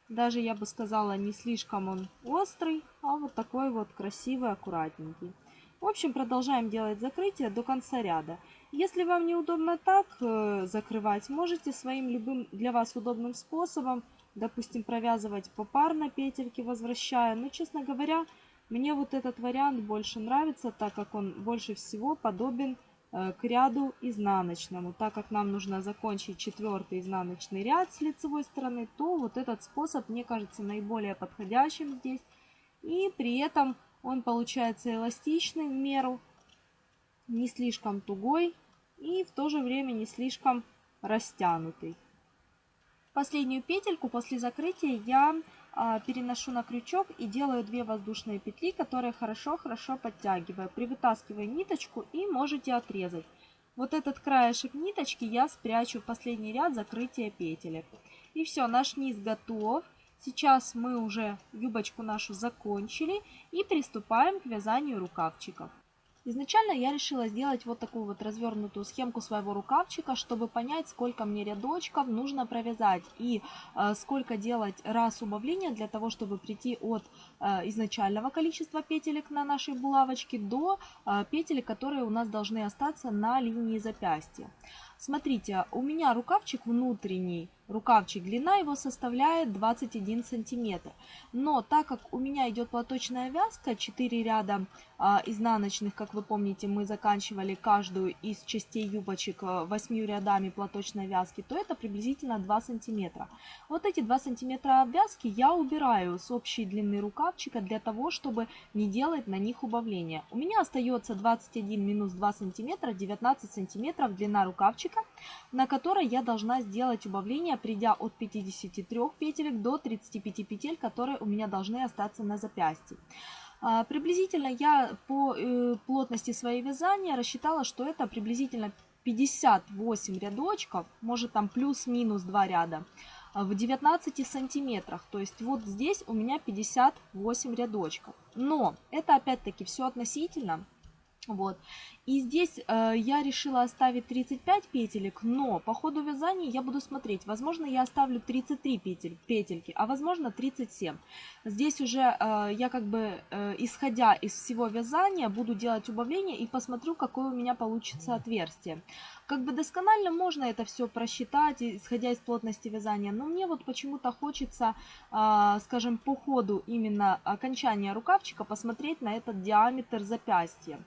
Даже я бы сказала не слишком он острый, а вот такой вот красивый, аккуратненький. В общем, продолжаем делать закрытие до конца ряда. Если вам неудобно так э, закрывать, можете своим любым для вас удобным способом, допустим, провязывать попарно петельки, возвращая. Но, честно говоря, мне вот этот вариант больше нравится, так как он больше всего подобен э, к ряду изнаночному. Так как нам нужно закончить четвертый изнаночный ряд с лицевой стороны, то вот этот способ мне кажется наиболее подходящим здесь. И при этом он получается эластичный в меру, не слишком тугой и в то же время не слишком растянутый. Последнюю петельку после закрытия я переношу на крючок и делаю 2 воздушные петли, которые хорошо-хорошо подтягиваю. Привытаскиваю ниточку и можете отрезать. Вот этот краешек ниточки я спрячу в последний ряд закрытия петелек. И все, наш низ готов. Сейчас мы уже юбочку нашу закончили и приступаем к вязанию рукавчиков. Изначально я решила сделать вот такую вот развернутую схемку своего рукавчика, чтобы понять, сколько мне рядочков нужно провязать и э, сколько делать раз убавления для того, чтобы прийти от э, изначального количества петелек на нашей булавочке до э, петелек, которые у нас должны остаться на линии запястья. Смотрите, у меня рукавчик внутренний рукавчик. Длина его составляет 21 сантиметр. Но так как у меня идет платочная вязка, 4 ряда а, изнаночных, как вы помните, мы заканчивали каждую из частей юбочек 8 а, рядами платочной вязки, то это приблизительно 2 сантиметра. Вот эти 2 сантиметра обвязки я убираю с общей длины рукавчика для того, чтобы не делать на них убавления. У меня остается 21 минус 2 сантиметра, 19 сантиметров длина рукавчика, на которой я должна сделать убавление придя от 53 петелек до 35 петель, которые у меня должны остаться на запястье. А, приблизительно я по э, плотности своей вязания рассчитала, что это приблизительно 58 рядочков, может там плюс-минус 2 ряда, а, в 19 сантиметрах. То есть вот здесь у меня 58 рядочков. Но это опять-таки все относительно. Вот. И здесь э, я решила оставить 35 петелек, но по ходу вязания я буду смотреть. Возможно, я оставлю 33 петель, петельки, а возможно 37. Здесь уже э, я как бы, э, исходя из всего вязания, буду делать убавление и посмотрю, какое у меня получится отверстие. Как бы досконально можно это все просчитать, исходя из плотности вязания, но мне вот почему-то хочется, э, скажем, по ходу именно окончания рукавчика посмотреть на этот диаметр запястья.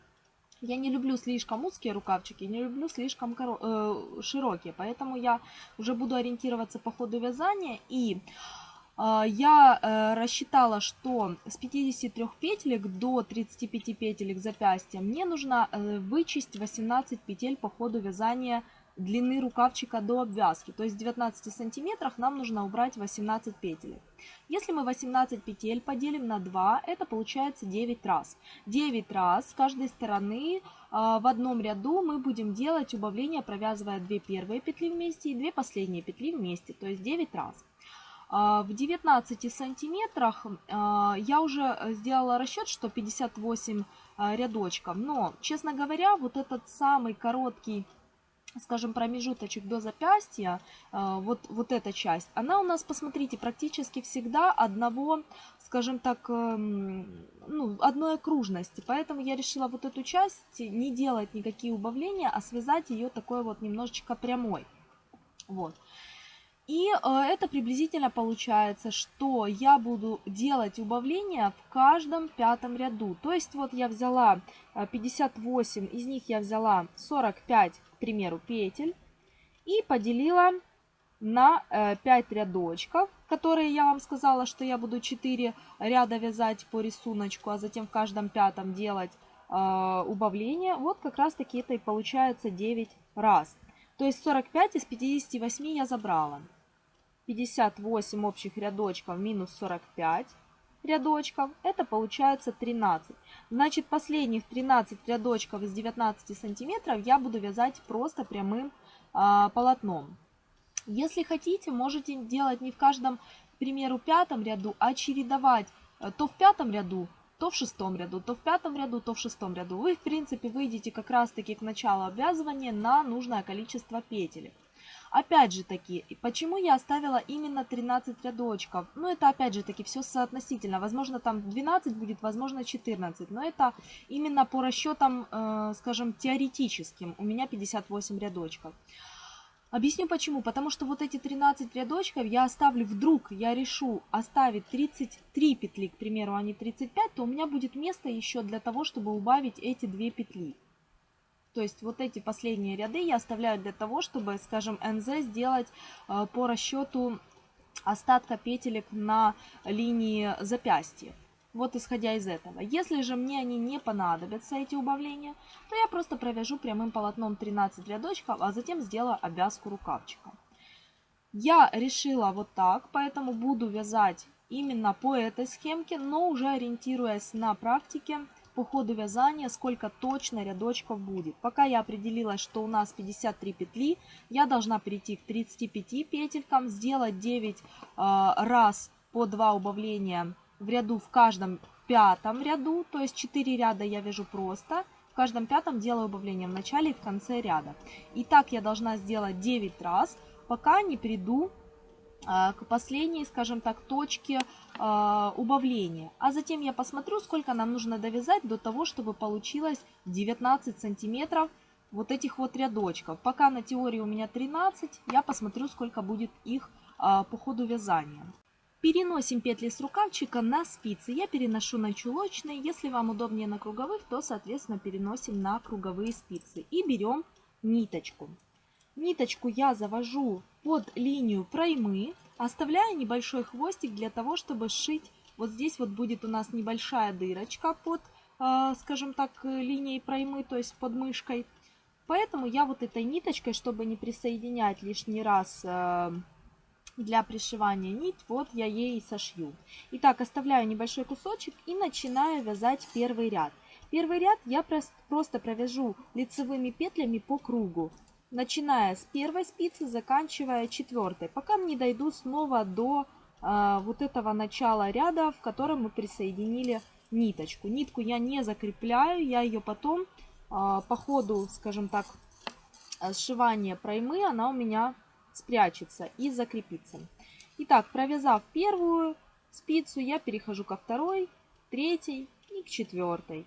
Я не люблю слишком узкие рукавчики, не люблю слишком коро... э, широкие, поэтому я уже буду ориентироваться по ходу вязания. И э, я э, рассчитала, что с 53 петелек до 35 петелек запястья мне нужно э, вычесть 18 петель по ходу вязания длины рукавчика до обвязки. То есть в 19 сантиметрах нам нужно убрать 18 петель. Если мы 18 петель поделим на 2, это получается 9 раз. 9 раз с каждой стороны а, в одном ряду мы будем делать убавление, провязывая 2 первые петли вместе и 2 последние петли вместе, то есть 9 раз. А, в 19 сантиметрах а, я уже сделала расчет, что 58 рядочков, но, честно говоря, вот этот самый короткий скажем, промежуточек до запястья, э, вот, вот эта часть, она у нас, посмотрите, практически всегда одного, скажем так, эм, ну, одной окружности. Поэтому я решила вот эту часть не делать никакие убавления, а связать ее такой вот немножечко прямой. Вот. И э, это приблизительно получается, что я буду делать убавления в каждом пятом ряду. То есть вот я взяла 58, э, из них я взяла 45 примеру, петель и поделила на 5 э, рядочков, которые я вам сказала, что я буду 4 ряда вязать по рисунку, а затем в каждом пятом делать э, убавление. Вот как раз таки это и получается 9 раз. То есть 45 из 58 я забрала. 58 общих рядочков минус 45 рядочков, это получается 13. Значит, последних 13 рядочков из 19 сантиметров я буду вязать просто прямым а, полотном. Если хотите, можете делать не в каждом, к примеру, пятом ряду, а чередовать э, то в пятом ряду, то в шестом ряду, то в пятом ряду, то в шестом ряду. Вы, в принципе, выйдете как раз-таки к началу обвязывания на нужное количество петель. Опять же таки, почему я оставила именно 13 рядочков? Ну, это опять же таки все соотносительно. Возможно, там 12 будет, возможно, 14. Но это именно по расчетам, э, скажем, теоретическим. У меня 58 рядочков. Объясню почему. Потому что вот эти 13 рядочков я оставлю вдруг, я решу оставить 33 петли, к примеру, а не 35, то у меня будет место еще для того, чтобы убавить эти две петли. То есть вот эти последние ряды я оставляю для того, чтобы, скажем, НЗ сделать э, по расчету остатка петелек на линии запястья. Вот исходя из этого. Если же мне они не понадобятся, эти убавления, то я просто провяжу прямым полотном 13 рядочков, а затем сделаю обвязку рукавчика. Я решила вот так, поэтому буду вязать именно по этой схемке, но уже ориентируясь на практике, по ходу вязания, сколько точно рядочков будет. Пока я определилась, что у нас 53 петли, я должна перейти к 35 петелькам, сделать 9 э, раз по 2 убавления в ряду в каждом пятом ряду, то есть 4 ряда я вяжу просто, в каждом пятом делаю убавление в начале и в конце ряда. И так я должна сделать 9 раз, пока не приду а, к последней, скажем так, точке э, убавления. А затем я посмотрю, сколько нам нужно довязать до того, чтобы получилось 19 сантиметров вот этих вот рядочков. Пока на теории у меня 13, я посмотрю, сколько будет их э, по ходу вязания. Переносим петли с рукавчика на спицы. Я переношу на чулочные. Если вам удобнее на круговых, то, соответственно, переносим на круговые спицы. И берем ниточку. Ниточку я завожу под линию проймы, оставляя небольшой хвостик для того, чтобы сшить. Вот здесь вот будет у нас небольшая дырочка под, э, скажем так, линией проймы, то есть под мышкой. Поэтому я вот этой ниточкой, чтобы не присоединять лишний раз э, для пришивания нить, вот я ей сошью. Итак, оставляю небольшой кусочек и начинаю вязать первый ряд. Первый ряд я просто провяжу лицевыми петлями по кругу начиная с первой спицы, заканчивая четвертой, пока не дойду снова до э, вот этого начала ряда, в котором мы присоединили ниточку. Нитку я не закрепляю, я ее потом а, по ходу, скажем так, сшивания проймы, она у меня спрячется и закрепится. Итак, провязав первую спицу, я перехожу ко второй, третьей и к четвертой.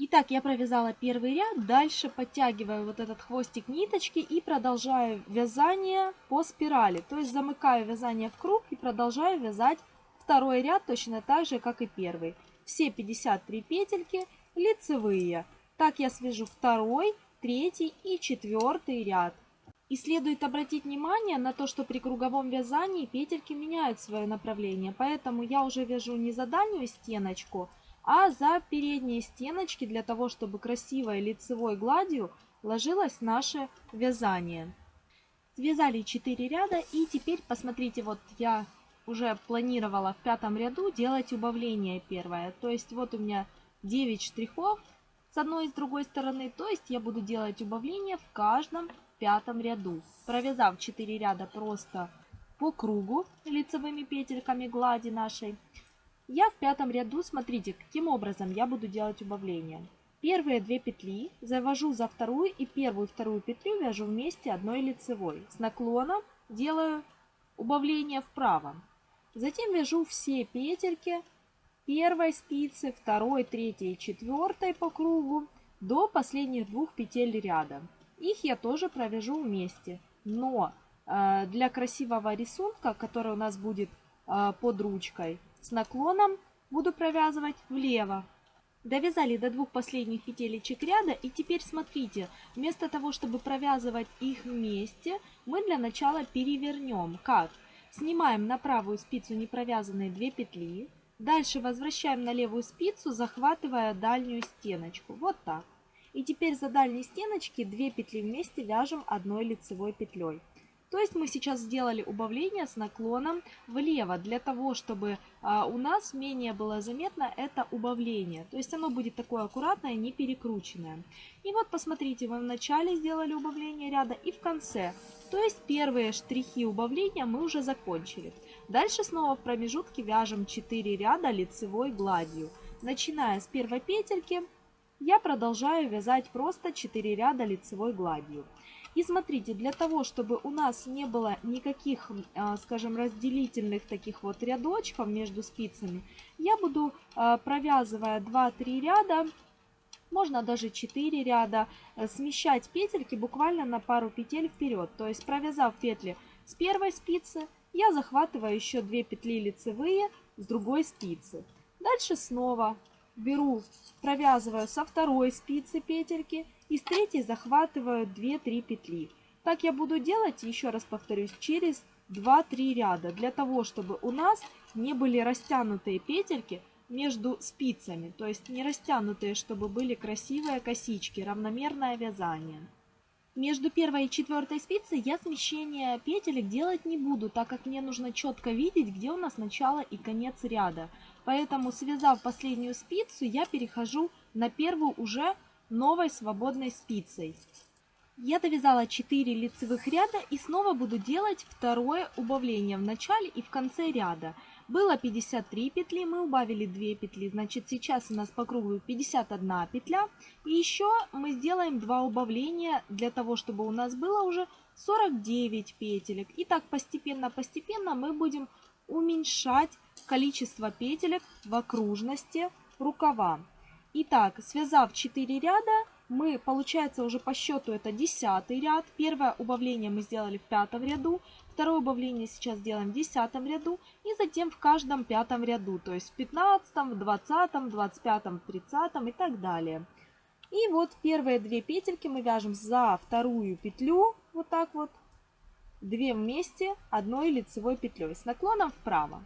Итак, я провязала первый ряд, дальше подтягиваю вот этот хвостик ниточки и продолжаю вязание по спирали. То есть замыкаю вязание в круг и продолжаю вязать второй ряд точно так же, как и первый. Все 53 петельки лицевые. Так я свяжу второй, третий и четвертый ряд. И следует обратить внимание на то, что при круговом вязании петельки меняют свое направление. Поэтому я уже вяжу не за дальнюю стеночку, а за передние стеночки для того, чтобы красивой лицевой гладью ложилось наше вязание. Связали 4 ряда и теперь посмотрите, вот я уже планировала в пятом ряду делать убавление первое. То есть вот у меня 9 штрихов с одной и с другой стороны, то есть я буду делать убавление в каждом пятом ряду. Провязав 4 ряда просто по кругу лицевыми петельками глади нашей, я в пятом ряду, смотрите, каким образом я буду делать убавление. Первые две петли завожу за вторую и первую вторую петлю вяжу вместе одной лицевой. С наклоном делаю убавление вправо. Затем вяжу все петельки первой спицы, второй, третьей и четвертой по кругу до последних двух петель ряда. Их я тоже провяжу вместе. Но э, для красивого рисунка, который у нас будет э, под ручкой, с наклоном буду провязывать влево. Довязали до двух последних петелечек ряда и теперь смотрите, вместо того, чтобы провязывать их вместе, мы для начала перевернем. Как? Снимаем на правую спицу непровязанные 2 петли, дальше возвращаем на левую спицу, захватывая дальнюю стеночку. Вот так. И теперь за дальней стеночки 2 петли вместе вяжем одной лицевой петлей. То есть мы сейчас сделали убавление с наклоном влево, для того, чтобы а, у нас менее было заметно это убавление. То есть оно будет такое аккуратное, не перекрученное. И вот посмотрите, мы в начале сделали убавление ряда и в конце. То есть первые штрихи убавления мы уже закончили. Дальше снова в промежутке вяжем 4 ряда лицевой гладью. Начиная с первой петельки, я продолжаю вязать просто 4 ряда лицевой гладью. И смотрите, для того, чтобы у нас не было никаких, а, скажем, разделительных таких вот рядочков между спицами, я буду, а, провязывая 2-3 ряда, можно даже 4 ряда, э, смещать петельки буквально на пару петель вперед. То есть провязав петли с первой спицы, я захватываю еще 2 петли лицевые с другой спицы. Дальше снова беру, провязываю со второй спицы петельки и с третьей захватываю 2-3 петли. Так я буду делать, еще раз повторюсь, через 2-3 ряда, для того, чтобы у нас не были растянутые петельки между спицами, то есть не растянутые, чтобы были красивые косички, равномерное вязание. Между первой и четвертой спицей я смещение петелек делать не буду, так как мне нужно четко видеть, где у нас начало и конец ряда. Поэтому, связав последнюю спицу, я перехожу на первую уже новой свободной спицей. Я довязала 4 лицевых ряда и снова буду делать второе убавление в начале и в конце ряда. Было 53 петли, мы убавили 2 петли, значит сейчас у нас по кругу 51 петля. И еще мы сделаем 2 убавления для того, чтобы у нас было уже 49 петелек. И так постепенно-постепенно мы будем уменьшать количество петелек в окружности рукава. Итак, связав 4 ряда, мы, получается, уже по счету это 10 ряд. Первое убавление мы сделали в пятом ряду, второе убавление сейчас делаем в десятом ряду и затем в каждом пятом ряду, то есть в 15, в 20, 25, 30 и так далее. И вот первые две петельки мы вяжем за вторую петлю, вот так вот, две вместе одной лицевой петлей с наклоном вправо.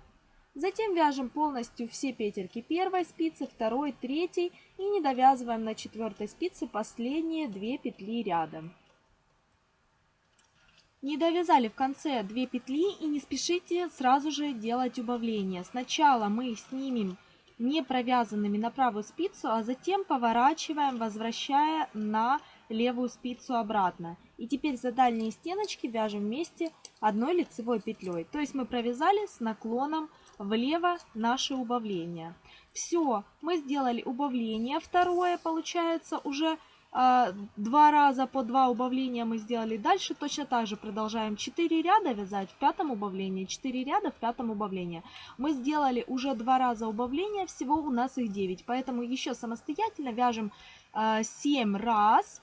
Затем вяжем полностью все петельки первой спицы, второй, третьей и не довязываем на четвертой спице последние две петли рядом. Не довязали в конце 2 петли и не спешите сразу же делать убавление. Сначала мы снимем не провязанными на правую спицу, а затем поворачиваем, возвращая на левую спицу обратно. И теперь за дальние стеночки вяжем вместе одной лицевой петлей. То есть мы провязали с наклоном влево наше убавление. Все, мы сделали убавление второе, получается уже а, два раза по два убавления мы сделали. Дальше точно так же продолжаем 4 ряда вязать в пятом убавлении, 4 ряда в пятом убавлении. Мы сделали уже два раза убавления, всего у нас их 9, поэтому еще самостоятельно вяжем 7 а, раз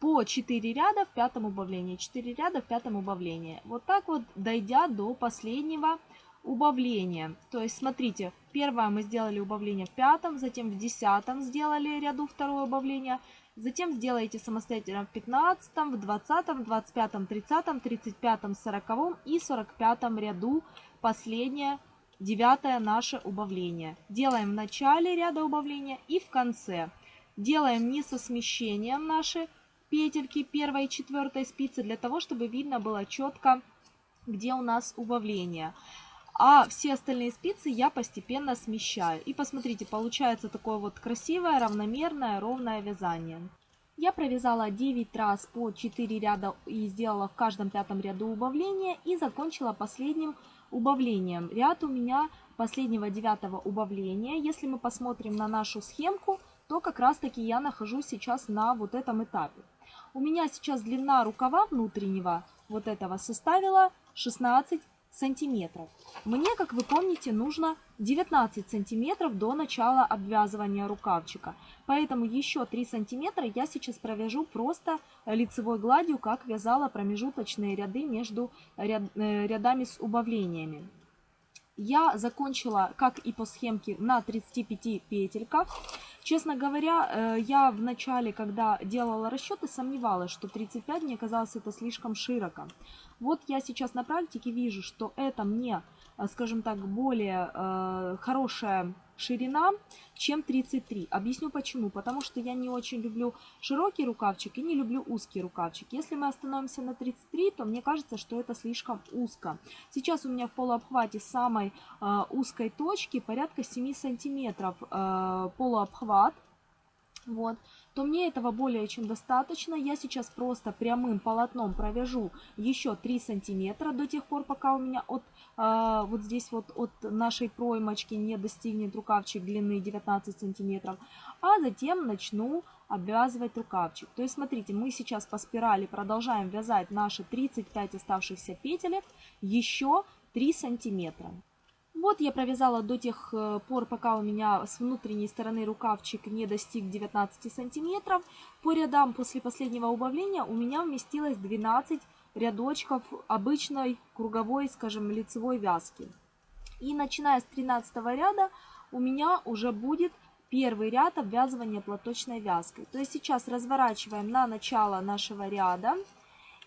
по 4 ряда в пятом убавлении, 4 ряда в пятом убавлении. Вот так вот, дойдя до последнего убавления. То есть, смотрите, первое мы сделали убавление в пятом, затем в десятом сделали ряду второе убавление, затем сделаете самостоятельно в пятнадцатом, в двадцатом, двадцать пятом, тридцатом, тридцать пятом, сороковом и сорок пятом ряду последнее девятое наше убавление. Делаем в начале ряда убавления и в конце. Делаем не со смещением наши петельки первой и четвертой спицы для того, чтобы видно было четко, где у нас убавление. А все остальные спицы я постепенно смещаю. И посмотрите, получается такое вот красивое, равномерное, ровное вязание. Я провязала 9 раз по 4 ряда и сделала в каждом пятом ряду убавление. И закончила последним убавлением. Ряд у меня последнего девятого убавления. Если мы посмотрим на нашу схемку, то как раз таки я нахожусь сейчас на вот этом этапе. У меня сейчас длина рукава внутреннего вот этого составила 16 сантиметров. Мне, как вы помните, нужно 19 сантиметров до начала обвязывания рукавчика. Поэтому еще 3 сантиметра я сейчас провяжу просто лицевой гладью, как вязала промежуточные ряды между ряд, э, рядами с убавлениями. Я закончила, как и по схемке, на 35 петельках. Честно говоря, э, я в начале, когда делала расчеты, сомневалась, что 35 мне казалось это слишком широко. Вот я сейчас на практике вижу, что это мне, скажем так, более э, хорошая ширина, чем 33. Объясню почему. Потому что я не очень люблю широкий рукавчик и не люблю узкий рукавчик. Если мы остановимся на 33, то мне кажется, что это слишком узко. Сейчас у меня в полуобхвате самой э, узкой точки порядка 7 сантиметров э, полуобхват. Вот то мне этого более чем достаточно. Я сейчас просто прямым полотном провяжу еще 3 сантиметра до тех пор, пока у меня от э, вот здесь вот от нашей проймочки не достигнет рукавчик длины 19 сантиметров. А затем начну обвязывать рукавчик. То есть смотрите, мы сейчас по спирали продолжаем вязать наши 35 оставшихся петелек еще 3 сантиметра. Вот я провязала до тех э, пор, пока у меня с внутренней стороны рукавчик не достиг 19 сантиметров. По рядам после последнего убавления у меня вместилось 12 рядочков обычной круговой, скажем, лицевой вязки. И начиная с 13 ряда у меня уже будет первый ряд обвязывания платочной вязкой. То есть сейчас разворачиваем на начало нашего ряда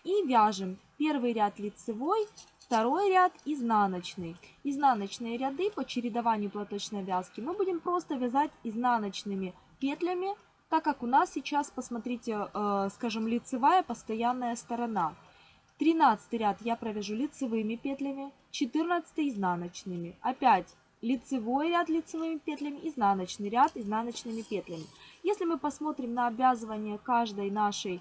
и вяжем первый ряд лицевой, Второй ряд изнаночный. Изнаночные ряды по чередованию платочной вязки мы будем просто вязать изнаночными петлями, так как у нас сейчас, посмотрите, э, скажем, лицевая постоянная сторона. 13 ряд я провяжу лицевыми петлями, 14 изнаночными. Опять лицевой ряд лицевыми петлями, изнаночный ряд изнаночными петлями. Если мы посмотрим на обвязывание каждой нашей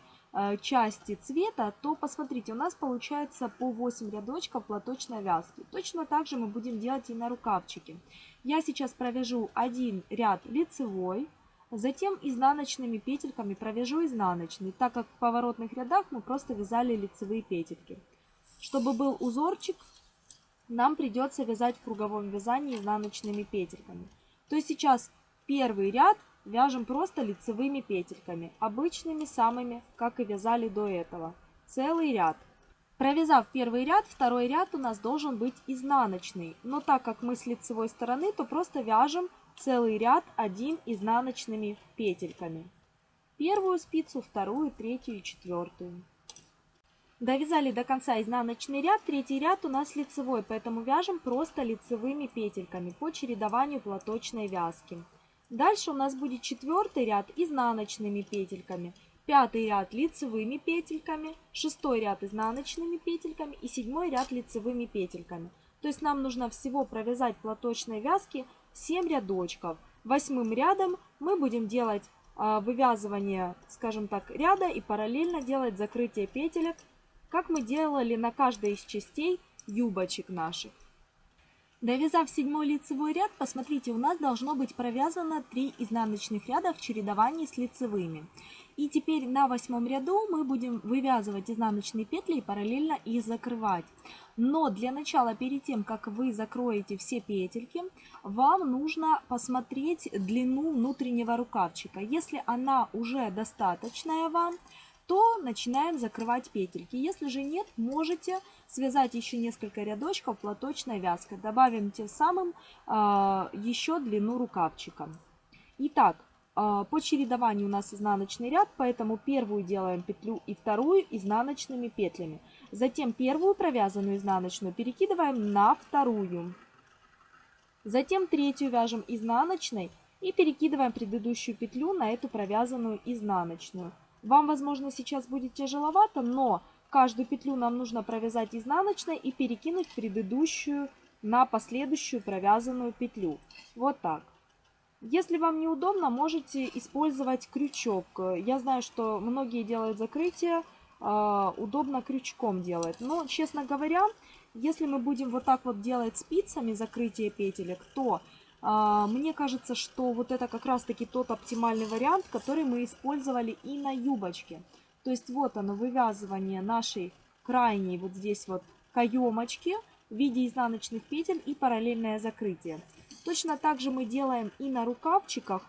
части цвета, то посмотрите, у нас получается по 8 рядочков платочной вязки. Точно так же мы будем делать и на рукавчике. Я сейчас провяжу один ряд лицевой, затем изнаночными петельками провяжу изнаночный, так как в поворотных рядах мы просто вязали лицевые петельки. Чтобы был узорчик, нам придется вязать в круговом вязании изнаночными петельками. То есть сейчас первый ряд Вяжем просто лицевыми петельками, обычными самыми, как и вязали до этого. Целый ряд. Провязав первый ряд, второй ряд у нас должен быть изнаночный. Но так как мы с лицевой стороны, то просто вяжем целый ряд один изнаночными петельками. Первую спицу, вторую, третью и четвертую. Довязали до конца изнаночный ряд, третий ряд у нас лицевой, поэтому вяжем просто лицевыми петельками по чередованию платочной вязки. Дальше у нас будет четвертый ряд изнаночными петельками, пятый ряд лицевыми петельками, шестой ряд изнаночными петельками и седьмой ряд лицевыми петельками. То есть нам нужно всего провязать платочной вязки 7 рядочков. Восьмым рядом мы будем делать э, вывязывание, скажем так, ряда и параллельно делать закрытие петелек, как мы делали на каждой из частей юбочек наших. Довязав седьмой лицевой ряд, посмотрите, у нас должно быть провязано 3 изнаночных ряда в чередовании с лицевыми. И теперь на восьмом ряду мы будем вывязывать изнаночные петли и параллельно их закрывать. Но для начала, перед тем, как вы закроете все петельки, вам нужно посмотреть длину внутреннего рукавчика. Если она уже достаточная вам, то начинаем закрывать петельки. Если же нет, можете связать еще несколько рядочков платочной вязкой. Добавим тем самым э, еще длину рукавчика. Итак, э, по чередованию у нас изнаночный ряд, поэтому первую делаем петлю и вторую изнаночными петлями. Затем первую провязанную изнаночную перекидываем на вторую. Затем третью вяжем изнаночной и перекидываем предыдущую петлю на эту провязанную изнаночную. Вам, возможно, сейчас будет тяжеловато, но каждую петлю нам нужно провязать изнаночной и перекинуть предыдущую на последующую провязанную петлю. Вот так. Если вам неудобно, можете использовать крючок. Я знаю, что многие делают закрытие, а, удобно крючком делать. Но, честно говоря, если мы будем вот так вот делать спицами закрытие петелек, то мне кажется, что вот это как раз-таки тот оптимальный вариант, который мы использовали и на юбочке. То есть вот оно, вывязывание нашей крайней вот здесь вот каемочки в виде изнаночных петель и параллельное закрытие. Точно так же мы делаем и на рукавчиках.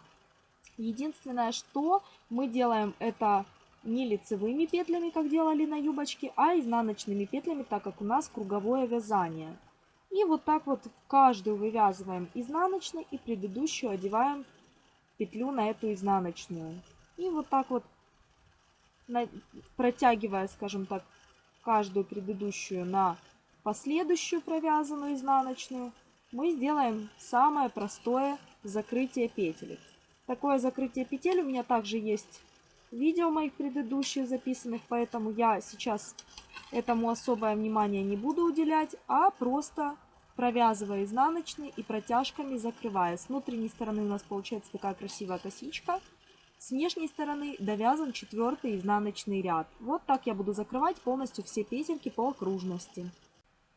Единственное, что мы делаем это не лицевыми петлями, как делали на юбочке, а изнаночными петлями, так как у нас круговое вязание. И вот так вот каждую вывязываем изнаночной и предыдущую одеваем петлю на эту изнаночную. И вот так вот протягивая, скажем так, каждую предыдущую на последующую провязанную изнаночную, мы сделаем самое простое закрытие петель. Такое закрытие петель у меня также есть видео моих предыдущих записанных, поэтому я сейчас этому особое внимание не буду уделять, а просто провязывая изнаночные и протяжками закрывая. С внутренней стороны у нас получается такая красивая косичка. С внешней стороны довязан четвертый изнаночный ряд. Вот так я буду закрывать полностью все петельки по окружности.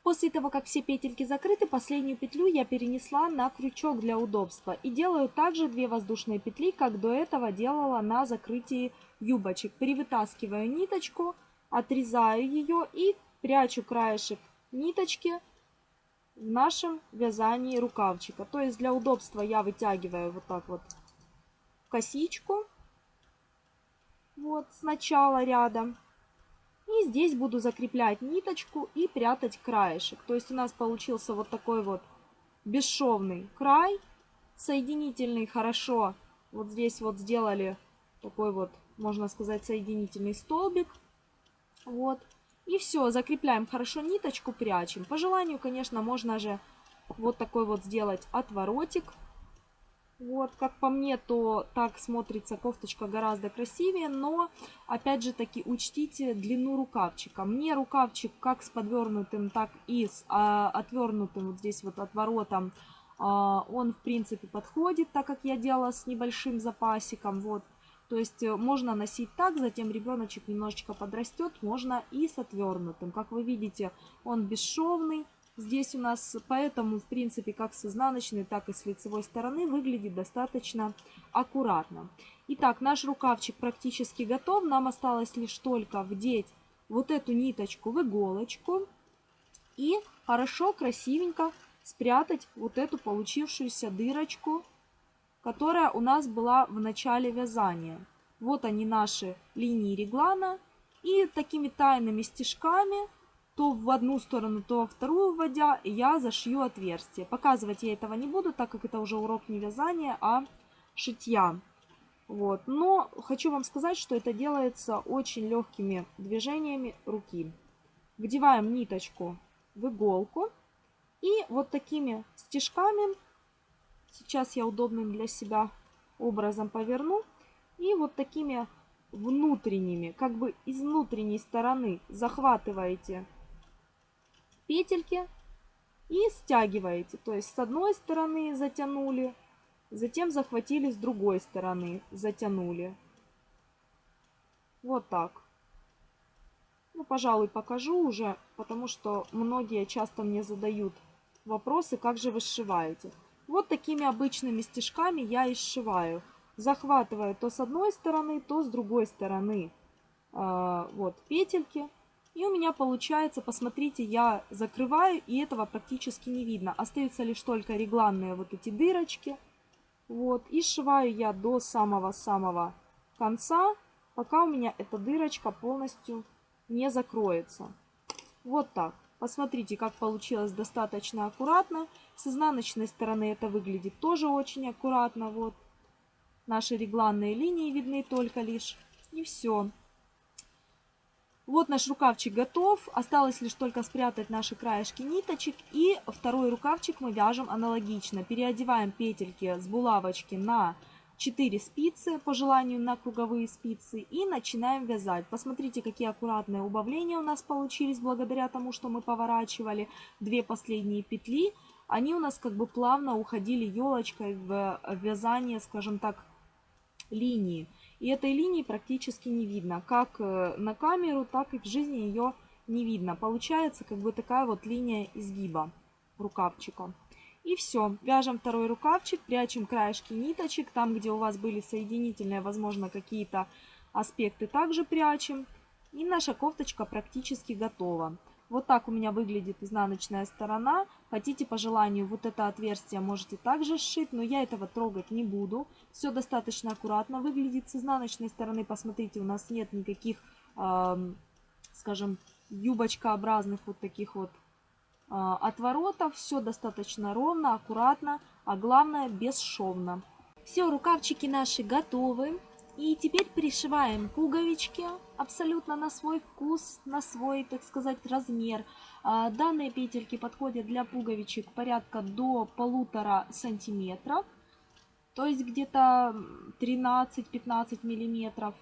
После того, как все петельки закрыты, последнюю петлю я перенесла на крючок для удобства. И делаю также две воздушные петли, как до этого делала на закрытии юбочек. Перевытаскиваю ниточку, отрезаю ее и прячу краешек ниточки в нашем вязании рукавчика. То есть для удобства я вытягиваю вот так вот косичку. Вот с начала ряда. И здесь буду закреплять ниточку и прятать краешек. То есть у нас получился вот такой вот бесшовный край. Соединительный хорошо. Вот здесь вот сделали такой вот, можно сказать, соединительный столбик. Вот. И все, закрепляем хорошо ниточку, прячем. По желанию, конечно, можно же вот такой вот сделать отворотик. Вот, как по мне, то так смотрится кофточка гораздо красивее, но, опять же таки, учтите длину рукавчика. Мне рукавчик как с подвернутым, так и с а, отвернутым вот здесь вот отворотом, а, он, в принципе, подходит, так как я делала с небольшим запасиком, вот. То есть э, можно носить так, затем ребеночек немножечко подрастет, можно и с отвернутым. Как вы видите, он бесшовный. Здесь у нас поэтому, в принципе, как с изнаночной, так и с лицевой стороны выглядит достаточно аккуратно. Итак, наш рукавчик практически готов. Нам осталось лишь только вдеть вот эту ниточку в иголочку и хорошо, красивенько спрятать вот эту получившуюся дырочку которая у нас была в начале вязания. Вот они наши линии реглана. И такими тайными стежками, то в одну сторону, то во вторую вводя, я зашью отверстие. Показывать я этого не буду, так как это уже урок не вязания, а шитья. Вот. Но хочу вам сказать, что это делается очень легкими движениями руки. Вдеваем ниточку в иголку и вот такими стежками Сейчас я удобным для себя образом поверну. И вот такими внутренними, как бы из внутренней стороны захватываете петельки и стягиваете. То есть с одной стороны затянули, затем захватили с другой стороны, затянули. Вот так. Ну, пожалуй, покажу уже, потому что многие часто мне задают вопросы, как же вы сшиваете. Вот такими обычными стежками я и сшиваю. Захватываю то с одной стороны, то с другой стороны э, вот петельки. И у меня получается, посмотрите, я закрываю, и этого практически не видно. Остаются лишь только регланные вот эти дырочки. Вот, и сшиваю я до самого-самого конца, пока у меня эта дырочка полностью не закроется. Вот так. Посмотрите, как получилось достаточно аккуратно. С изнаночной стороны это выглядит тоже очень аккуратно. Вот. Наши регланные линии видны только лишь. И все. Вот наш рукавчик готов. Осталось лишь только спрятать наши краешки ниточек. И второй рукавчик мы вяжем аналогично. Переодеваем петельки с булавочки на 4 спицы, по желанию на круговые спицы. И начинаем вязать. Посмотрите, какие аккуратные убавления у нас получились благодаря тому, что мы поворачивали две последние петли. Они у нас как бы плавно уходили елочкой в вязание, скажем так, линии. И этой линии практически не видно. Как э, на камеру, так и в жизни ее не видно. Получается как бы такая вот линия изгиба рукавчика. И все. Вяжем второй рукавчик, прячем краешки ниточек. Там, где у вас были соединительные, возможно, какие-то аспекты, также прячем. И наша кофточка практически готова. Вот так у меня выглядит изнаночная сторона. Хотите по желанию вот это отверстие можете также сшить, но я этого трогать не буду. Все достаточно аккуратно выглядит с изнаночной стороны. Посмотрите, у нас нет никаких, э, скажем, юбочкообразных вот таких вот э, отворотов. Все достаточно ровно, аккуратно, а главное бесшовно. Все, рукавчики наши готовы. И теперь пришиваем пуговички абсолютно на свой вкус, на свой, так сказать, размер. А, данные петельки подходят для пуговичек порядка до полутора сантиметров, то есть где-то 13-15 миллиметров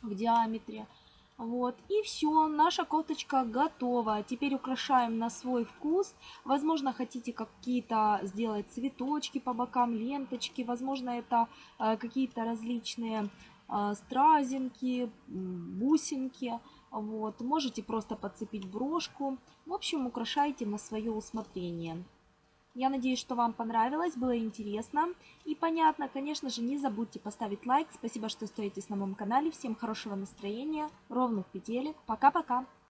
в диаметре. Вот, и все, наша кофточка готова. Теперь украшаем на свой вкус. Возможно, хотите какие-то сделать цветочки по бокам, ленточки. Возможно, это э, какие-то различные э, стразинки, бусинки. Вот, можете просто подцепить брошку. В общем, украшайте на свое усмотрение. Я надеюсь, что вам понравилось, было интересно и понятно. Конечно же, не забудьте поставить лайк. Спасибо, что стоитесь на моем канале. Всем хорошего настроения, ровных петелек. Пока-пока!